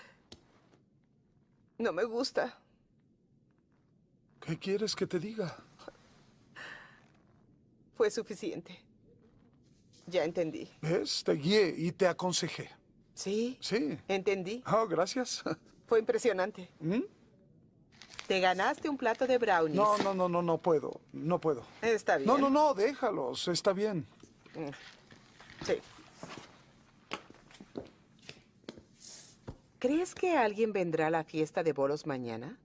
no me gusta. ¿Qué quieres que te diga? Fue suficiente. Ya entendí. ¿Ves? Te guié y te aconsejé. Sí. Sí. Entendí. Oh, gracias. Fue impresionante. ¿Mm? Te ganaste un plato de brownies. No, no, no, no, no puedo. No puedo. Está bien. No, no, no, déjalos. Está bien. Mm. Sí. ¿Crees que alguien vendrá a la fiesta de bolos mañana?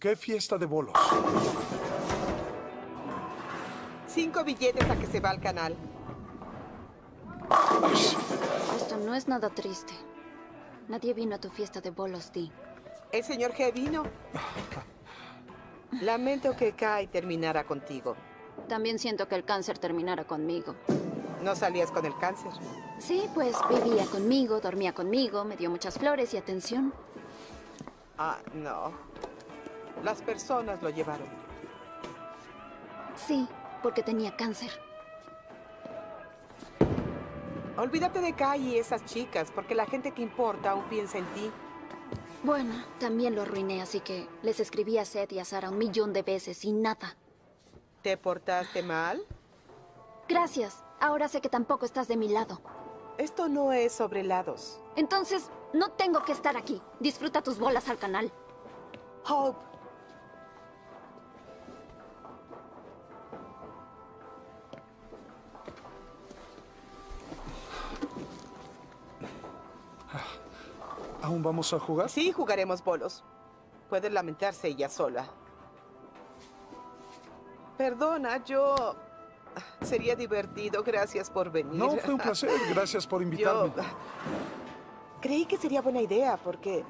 ¿Qué fiesta de bolos? Cinco billetes a que se va al canal. Esto no es nada triste. Nadie vino a tu fiesta de bolos, Dee. El señor G vino. Lamento que Kai terminara contigo. También siento que el cáncer terminara conmigo. ¿No salías con el cáncer? Sí, pues vivía conmigo, dormía conmigo, me dio muchas flores y atención. Ah, no. Las personas lo llevaron. Sí, porque tenía cáncer. Olvídate de Kai y esas chicas, porque la gente que importa aún piensa en ti. Bueno, también lo arruiné, así que les escribí a Seth y a Sara un millón de veces y nada. ¿Te portaste mal? Gracias. Ahora sé que tampoco estás de mi lado. Esto no es sobre lados. Entonces, no tengo que estar aquí. Disfruta tus bolas al canal. Hope. ¿Aún vamos a jugar? Sí, jugaremos bolos. Puede lamentarse ella sola. Perdona, yo... Sería divertido. Gracias por venir. No, fue un placer. Gracias por invitarme. Yo... Creí que sería buena idea porque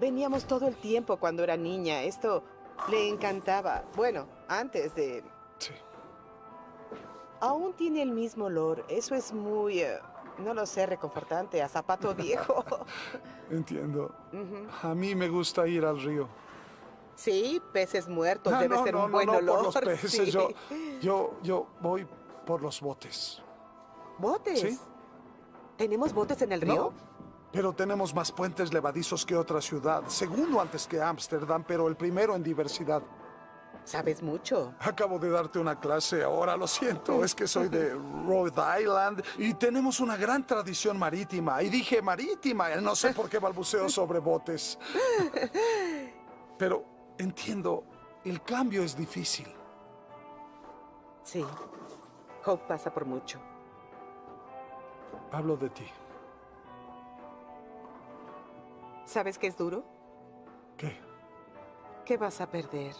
veníamos todo el tiempo cuando era niña. Esto le encantaba. Bueno, antes de... Sí. Aún tiene el mismo olor. Eso es muy... eh, no lo sé, reconfortante. A zapato viejo. Entiendo. A mí me gusta ir al río. Sí, peces muertos. Ah, Debe no, ser no, un no, buen no, olor. por los peces. sí. Yo, yo, yo voy por los botes. ¿Botes? ¿Sí? ¿Tenemos botes en el río? No, pero tenemos más puentes levadizos que otra ciudad. Segundo antes que Ámsterdam, pero el primero en diversidad. Sabes mucho. Acabo de darte una clase ahora, lo siento. Es que soy de Rhode Island y tenemos una gran tradición marítima. Y dije marítima, no sé por qué balbuceo sobre botes. Pero entiendo, el cambio es difícil. Sí. Hope pasa por mucho. Hablo de ti. ¿Sabes qué es duro? ¿Qué? ¿Qué vas a perder?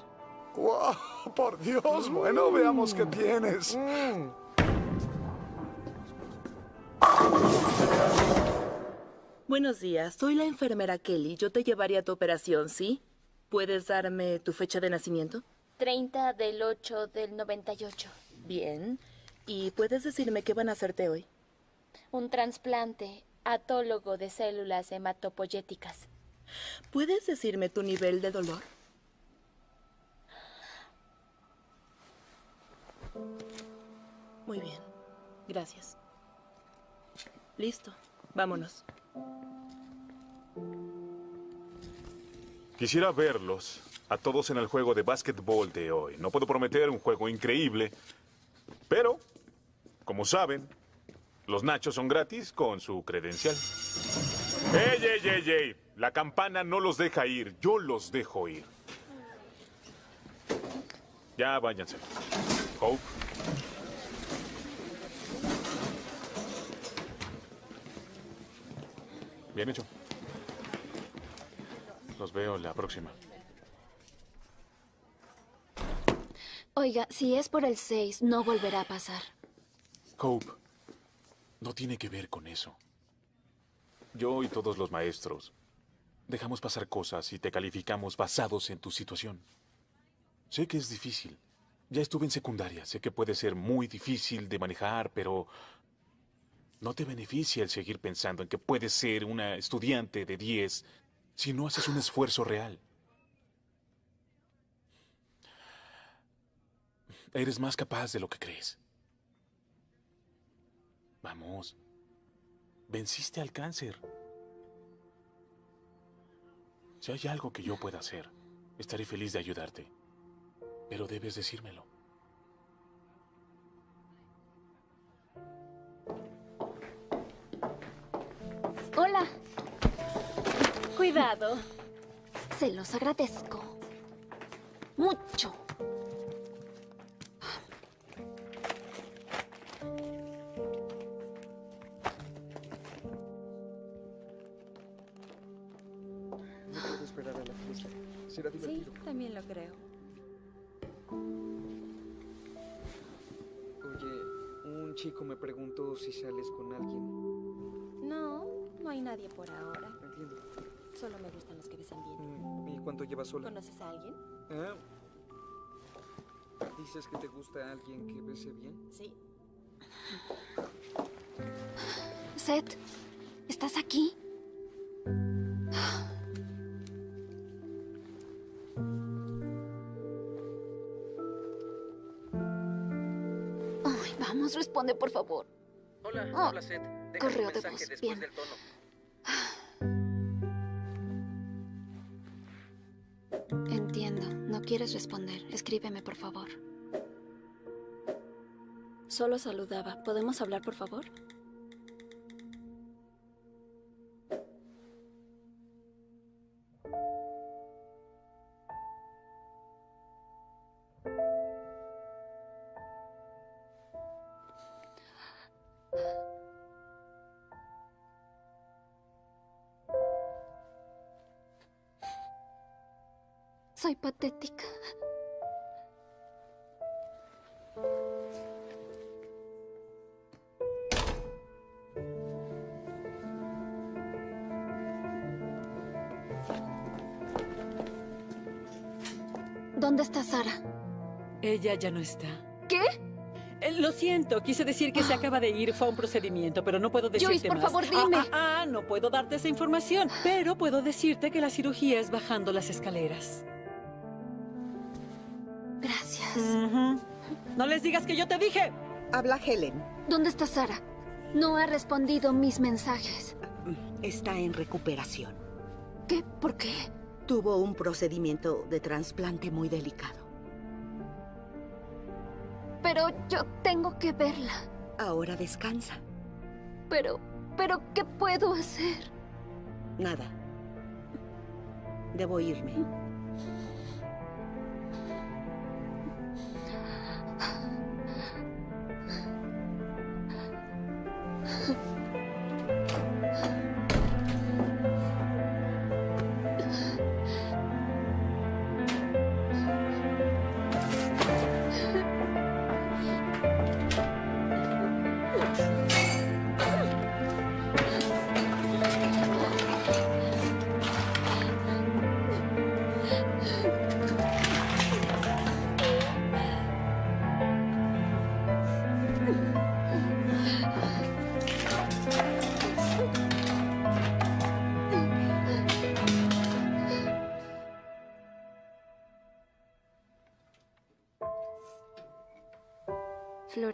¡Wow! ¡Por Dios! Bueno, veamos qué tienes. Mm. Buenos días, soy la enfermera Kelly. Yo te llevaría a tu operación, ¿sí? ¿Puedes darme tu fecha de nacimiento? 30 del 8 del 98. Bien. ¿Y puedes decirme qué van a hacerte hoy? Un trasplante atólogo de células hematopoyéticas. ¿Puedes decirme tu nivel de dolor? Muy bien. Gracias. Listo. Vámonos. Quisiera verlos a todos en el juego de básquetbol de hoy. No puedo prometer un juego increíble, pero, como saben, los nachos son gratis con su credencial. ¡Ey, ey, ey, ey! La campana no los deja ir, yo los dejo ir. Ya váyanse. Bien hecho. Los veo la próxima. Oiga, si es por el 6, no volverá a pasar. Hope, no tiene que ver con eso. Yo y todos los maestros dejamos pasar cosas y te calificamos basados en tu situación. Sé que es difícil. Ya estuve en secundaria. Sé que puede ser muy difícil de manejar, pero no te beneficia el seguir pensando en que puedes ser una estudiante de 10 si no haces un esfuerzo real. Eres más capaz de lo que crees. Vamos. Venciste al cáncer. Si hay algo que yo pueda hacer, estaré feliz de ayudarte. Pero debes decírmelo. Hola. Cuidado. Se los agradezco. Mucho. No puedo esperar a la fiesta. Será Sí, también lo creo. Un chico me preguntó si sales con alguien. No, no hay nadie por ahora. Entiendo. Solo me gustan los que besan bien. Mm, ¿Y cuánto llevas sola? ¿Conoces a alguien? Ah. ¿Dices que te gusta alguien que bese bien? Sí. Seth, ¿estás aquí? Vamos, responde, por favor. Hola, Oh, Seth. Déjame correo un de voz, después bien. del tono. Entiendo. No quieres responder. Escríbeme, por favor. Solo saludaba. ¿Podemos hablar, por favor? Ella ya no está. ¿Qué? Eh, Lo siento, quise decir que se acaba de ir, fue a un procedimiento, pero no puedo decirte Joyce, por más. favor, Ah, dime. Ah, ah, no puedo darte esa información, pero puedo decirte que la cirugía es bajando las escaleras. Gracias. No les digas que yo te dije. Habla Helen. ¿Dónde está Sara? No ha respondido mis mensajes. Está en recuperación. ¿Qué? ¿Por qué? Tuvo un procedimiento de trasplante muy delicado. Pero yo tengo que verla. Ahora descansa. Pero, pero, ¿qué puedo hacer? Nada. Debo irme.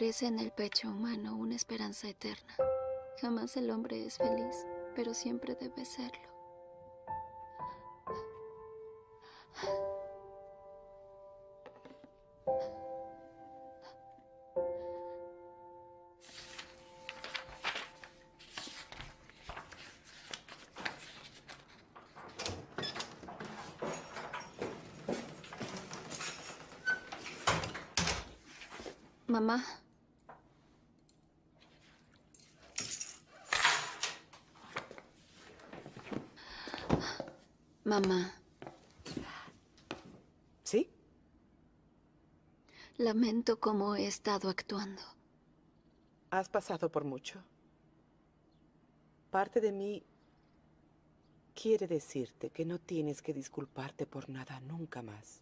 Florece en el pecho humano una esperanza eterna. Jamás el hombre es feliz, pero siempre debe serlo. Mamá. Mamá, ¿Sí? lamento cómo he estado actuando. Has pasado por mucho. Parte de mí quiere decirte que no tienes que disculparte por nada nunca más.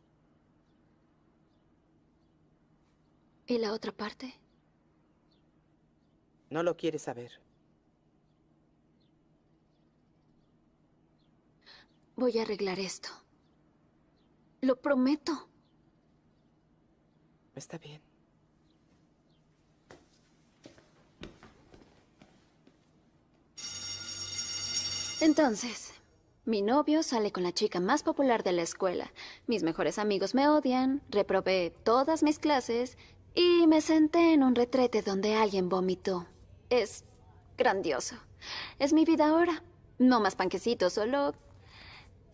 ¿Y la otra parte? No lo quieres saber. Voy a arreglar esto. Lo prometo. Está bien. Entonces, mi novio sale con la chica más popular de la escuela. Mis mejores amigos me odian, reprobé todas mis clases y me senté en un retrete donde alguien vomitó. Es grandioso. Es mi vida ahora. No más panquecitos, solo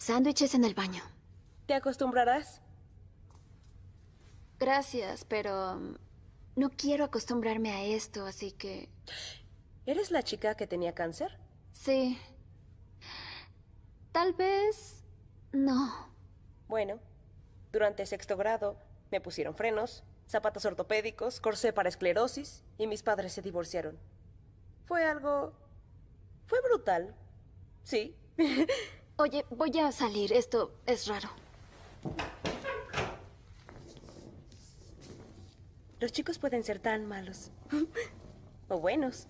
sándwiches en el baño. ¿Te acostumbrarás? Gracias, pero um, no quiero acostumbrarme a esto, así que... ¿Eres la chica que tenía cáncer? Sí. Tal vez... no. Bueno, durante sexto grado me pusieron frenos, zapatos ortopédicos, corsé para esclerosis y mis padres se divorciaron. Fue algo... fue brutal. Sí. Oye, voy a salir. Esto es raro. Los chicos pueden ser tan malos. o buenos.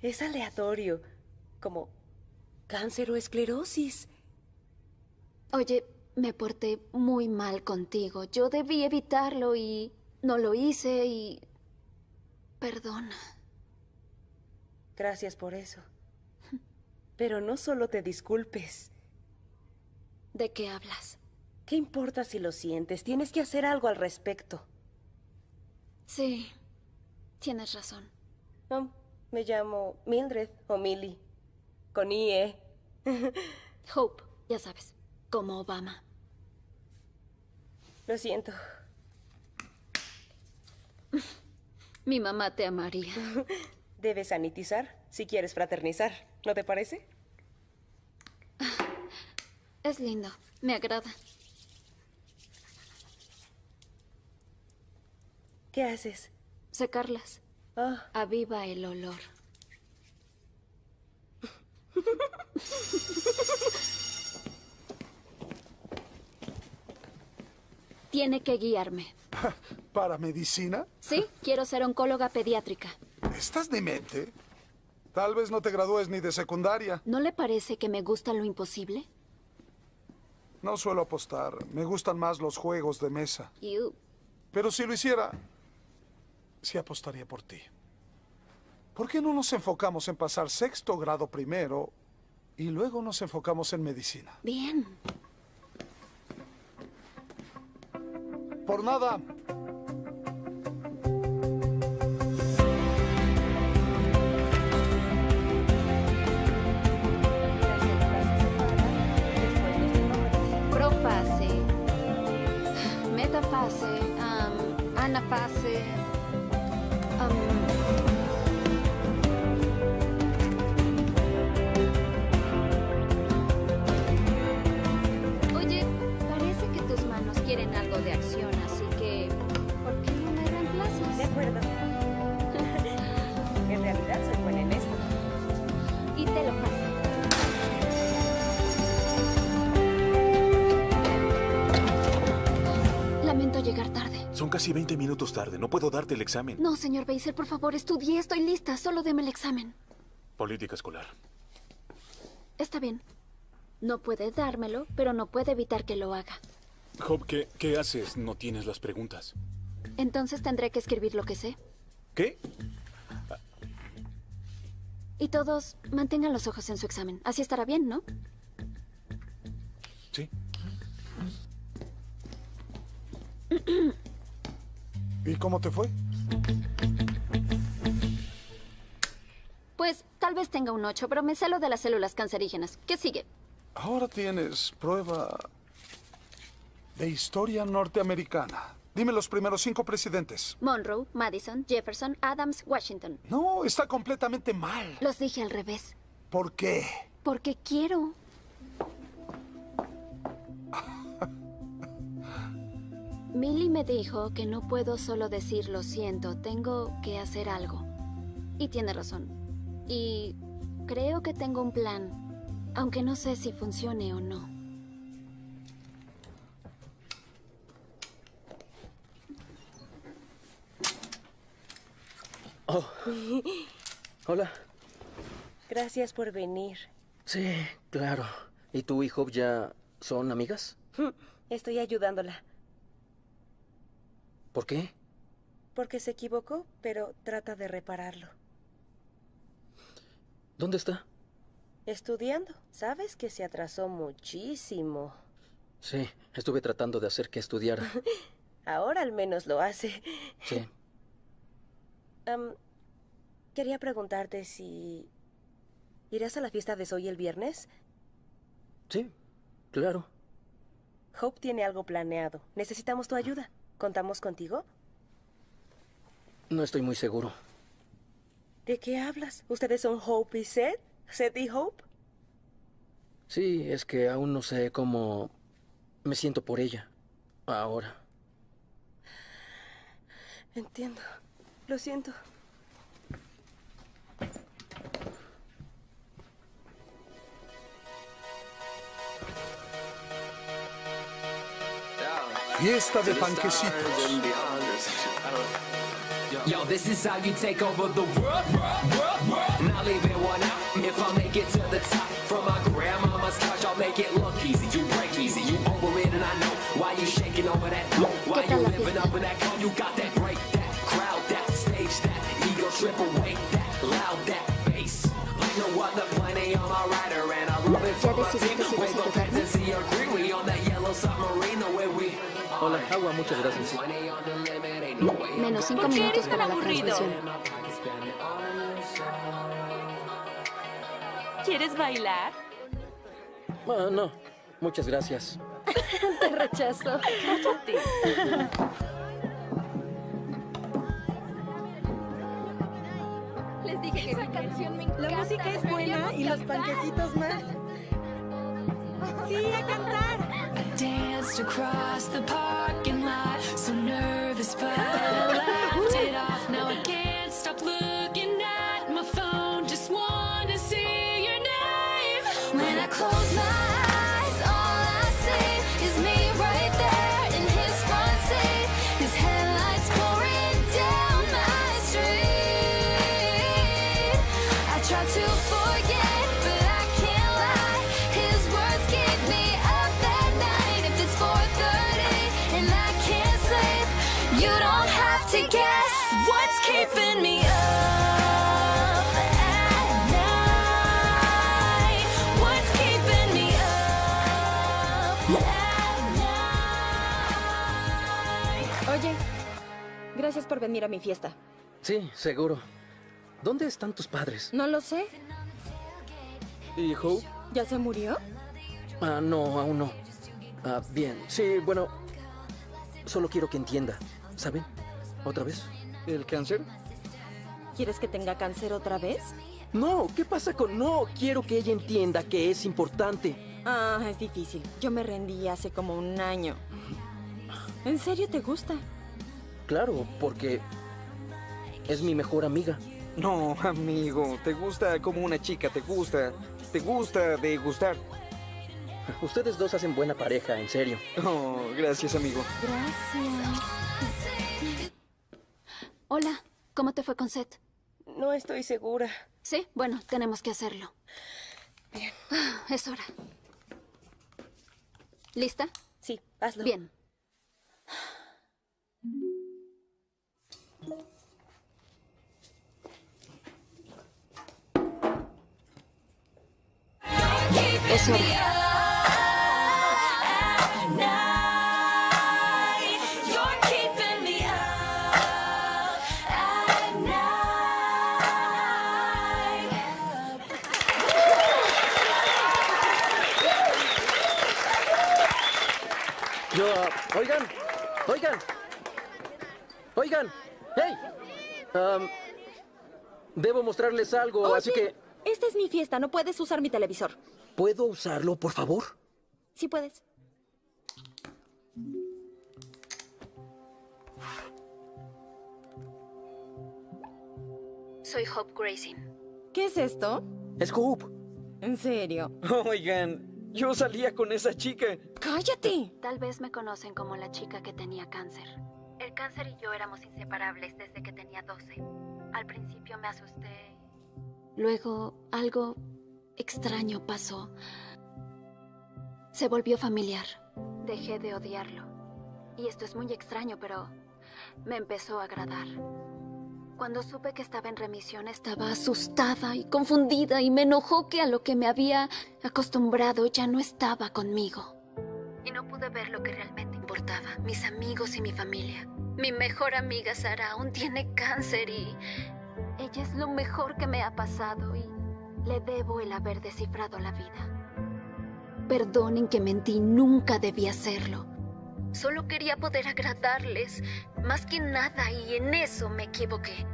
Es aleatorio. Como cáncer o esclerosis. Oye, me porté muy mal contigo. Yo debí evitarlo y no lo hice y... Perdona. Gracias por eso. Pero no solo te disculpes. ¿De qué hablas? ¿Qué importa si lo sientes? Tienes que hacer algo al respecto. Sí, tienes razón. Me llamo Mildred o Millie. Con IE. Hope, ya sabes, como Obama. Lo siento. Mi mamá te amaría. Debes sanitizar si quieres fraternizar, ¿no te parece? Es lindo, me agrada. ¿Qué haces? Secarlas. Ah. Aviva el olor. Tiene que guiarme. ¿Para medicina? Sí, quiero ser oncóloga pediátrica. ¿Estás demente? Tal vez no te gradúes ni de secundaria. ¿No le parece que me gusta lo imposible? No suelo apostar. Me gustan más los juegos de mesa. You. Pero si lo hiciera, sí apostaría por ti. ¿Por qué no nos enfocamos en pasar sexto grado primero y luego nos enfocamos en medicina? Bien. Por nada. Casi 20 minutos tarde. No puedo darte el examen. No, señor Beiser, por favor, estudié, estoy lista. Solo deme el examen. Política escolar. Está bien. No puede dármelo, pero no puede evitar que lo haga. Job, ¿qué, ¿qué haces? No tienes las preguntas. Entonces tendré que escribir lo que sé. ¿Qué? Y todos mantengan los ojos en su examen. Así estará bien, ¿no? Sí. ¿Y cómo te fue? Pues tal vez tenga un 8, pero me sé lo de las células cancerígenas. ¿Qué sigue? Ahora tienes prueba de historia norteamericana. Dime los primeros cinco presidentes. Monroe, Madison, Jefferson, Adams, Washington. No, está completamente mal. Los dije al revés. ¿Por qué? Porque quiero. Millie me dijo que no puedo solo decir lo siento, tengo que hacer algo. Y tiene razón. Y creo que tengo un plan, aunque no sé si funcione o no. Oh, hola. Gracias por venir. Sí, claro. ¿Y tú y Hope ya son amigas? Estoy ayudándola. ¿Por qué? Porque se equivocó, pero trata de repararlo. ¿Dónde está? Estudiando. Sabes que se atrasó muchísimo. Sí, estuve tratando de hacer que estudiara. Ahora al menos lo hace. Sí. Am, quería preguntarte si... ¿Irás a la fiesta de Zoe el viernes? Sí, claro. Hope tiene algo planeado. Necesitamos tu ayuda. ¿Contamos contigo? No estoy muy seguro. ¿De qué hablas? ¿Ustedes son Hope y Seth? ¿Seth y Hope? Sí, es que aún no sé cómo me siento por ella. Ahora. Entiendo. Lo siento. Fiesta de panquecitos. Yo, this is how you take over the world, world, world, world. And I'll leave it one out if I make it to the top. From my grandmama's couch, I'll make it look easy. You break easy, you over it, and I know why you shaking over that. Why you living up in that cone? You got that break, that crowd, that stage, that ego trip away, agua, muchas gracias. Menos cinco minutos para la transmisión. ¿Quieres bailar? Ah, no, muchas gracias. Te rechazo. Cállate. Les dije que esa canción me encanta. La música es buena y los panquecitos más. Sí, a cantar. I danced across the parking lot, so nervous, but I laughed it off. Now I can't stop looking at my phone, just wanna see your name. When I close my eyes, all I see is me right there in his front seat. His headlights pouring down my street. I try to forget, gracias por venir a mi fiesta. Sí, seguro. ¿Dónde están tus padres? No lo sé. ¿Y Hope? ¿Ya se murió? Ah, no, aún no. Ah, bien. Sí, bueno. Solo quiero que entienda. ¿Saben? ¿Otra vez? ¿El cáncer? ¿Quieres que tenga cáncer otra vez? No, ¿qué pasa con no? Quiero que ella entienda que es importante. Ah, es difícil. Yo me rendí hace como un año. ¿En serio te gusta? Claro, porque es mi mejor amiga. No, amigo, te gusta como una chica, te gusta. Te gusta de gustar. Ustedes dos hacen buena pareja, en serio. Oh, gracias, amigo. Gracias. Hola, ¿cómo te fue con Seth? No estoy segura. Sí, bueno, tenemos que hacerlo. Bien. Es hora. ¿Lista? Sí, hazlo. Bien. Yo, ah, oigan, oigan, oigan, hey. Am, debo mostrarles algo, así que... Esta es mi fiesta, no puedes usar mi televisor. ¿Puedo usarlo, por favor? Sí puedes. Soy Hope Grayson. ¿Qué es esto? Es Hope. ¿En serio? Oigan, yo salía con esa chica. ¡Cállate! Tal vez me conocen como la chica que tenía cáncer. Cáncer y yo éramos inseparables desde que tenía 12. Al principio me asusté. Luego algo extraño pasó. Se volvió familiar. Dejé de odiarlo. Y esto es muy extraño, pero me empezó a agradar. Cuando supe que estaba en remisión estaba asustada y confundida y me enojó que a lo que me había acostumbrado ya no estaba conmigo. Y no pude ver lo que realmente importaba, mis amigos y mi familia. Mi mejor amiga Sara aún tiene cáncer y ella es lo mejor que me ha pasado y le debo el haber descifrado la vida. Perdonen que mentí, nunca debí hacerlo. Solo quería poder agradarles, más que nada, y en eso me equivoqué.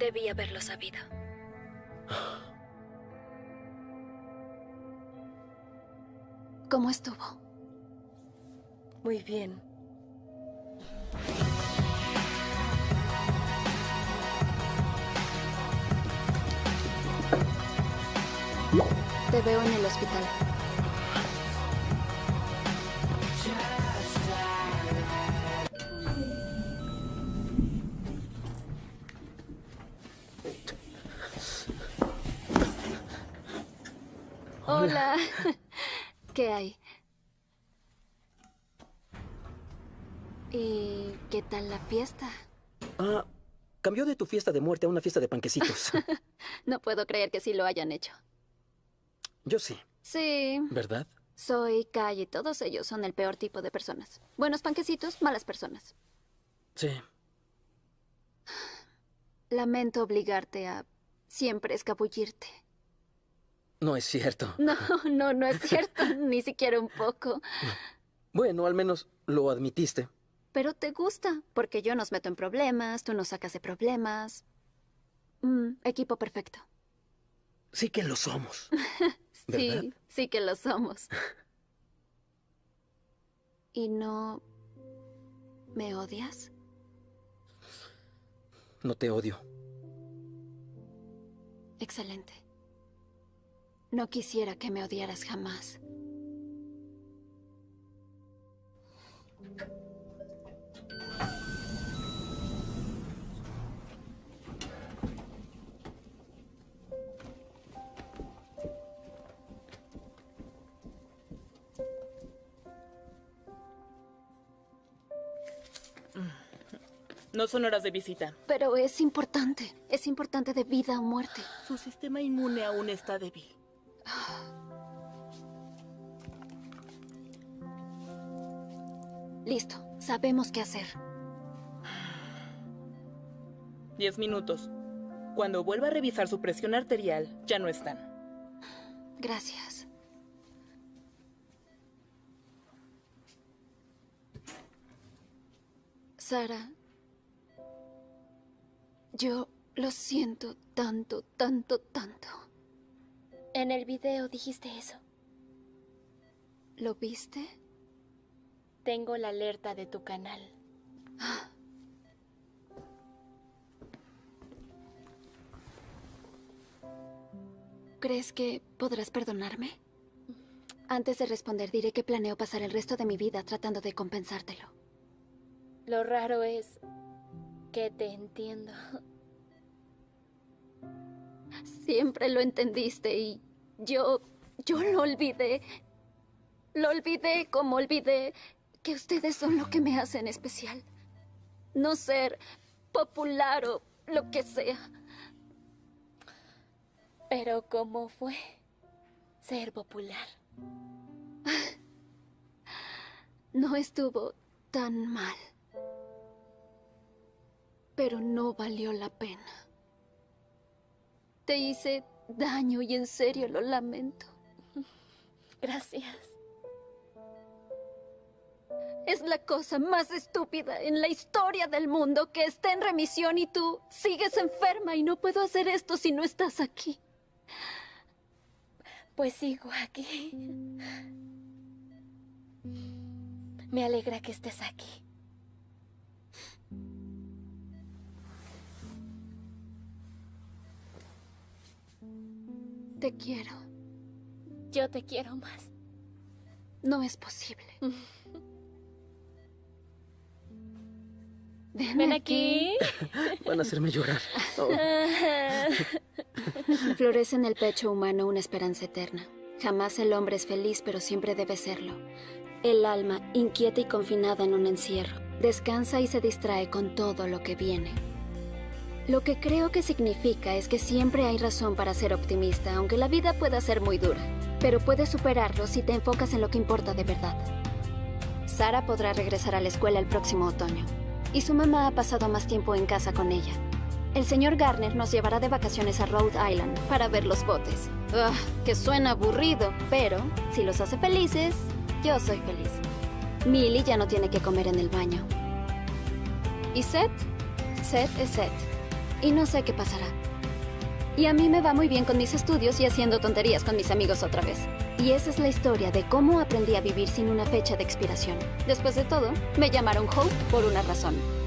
Debí haberlo sabido. ¿Cómo estuvo? Muy bien. Te veo en el hospital. Hola. ¿Qué hay? ¿Y qué tal la fiesta? Ah, cambió de tu fiesta de muerte a una fiesta de panquecitos. No puedo creer que sí lo hayan hecho. Yo sí, Sí. ¿verdad? Soy Kai y todos ellos son el peor tipo de personas. Buenos panquecitos, malas personas. Sí. Lamento obligarte a siempre escabullirte. No es cierto. No, no, no es cierto, ni siquiera un poco. Bueno, al menos lo admitiste. Pero te gusta, porque yo nos meto en problemas, tú nos sacas de problemas. Mm, equipo perfecto. Sí que lo somos. ¿Verdad? Sí, sí que lo somos. ¿Y no me odias? No te odio. Excelente. No quisiera que me odiaras jamás. No son horas de visita. Pero es importante. Es importante de vida o muerte. Su sistema inmune aún está débil. Listo. Sabemos qué hacer. Diez minutos. Cuando vuelva a revisar su presión arterial, ya no están. Gracias. Sara, yo lo siento tanto, tanto, tanto. En el video dijiste eso. ¿Lo viste? Tengo la alerta de tu canal. ¿Crees que podrás perdonarme? Antes de responder, diré que planeo pasar el resto de mi vida tratando de compensártelo. Lo raro es que te entiendo. Siempre lo entendiste y yo, yo lo olvidé. Lo olvidé como olvidé que ustedes son lo que me hacen especial. No ser popular o lo que sea. Pero ¿cómo fue ser popular? No estuvo tan mal. Pero no valió la pena. Te hice daño y en serio lo lamento. Gracias. Es la cosa más estúpida en la historia del mundo que esté en remisión y tú sigues enferma y no puedo hacer esto si no estás aquí. Pues sigo aquí. Me alegra que estés aquí. Te quiero. Yo te quiero más. No es posible. Ven, Ven aquí. Van a hacerme llorar. Oh. Florece en el pecho humano una esperanza eterna. Jamás el hombre es feliz, pero siempre debe serlo. El alma, inquieta y confinada en un encierro, descansa y se distrae con todo lo que viene. Lo que creo que significa es que siempre hay razón para ser optimista, aunque la vida pueda ser muy dura. Pero puedes superarlo si te enfocas en lo que importa de verdad. Sara podrá regresar a la escuela el próximo otoño. Y su mamá ha pasado más tiempo en casa con ella. El señor Garner nos llevará de vacaciones a Rhode Island para ver los botes. Ugh, que suena aburrido, pero si los hace felices, yo soy feliz. Millie ya no tiene que comer en el baño. ¿Y Seth? Seth es Seth. Y no sé qué pasará. Y a mí me va muy bien con mis estudios y haciendo tonterías con mis amigos otra vez. Y esa es la historia de cómo aprendí a vivir sin una fecha de expiración. Después de todo, me llamaron Hope por una razón.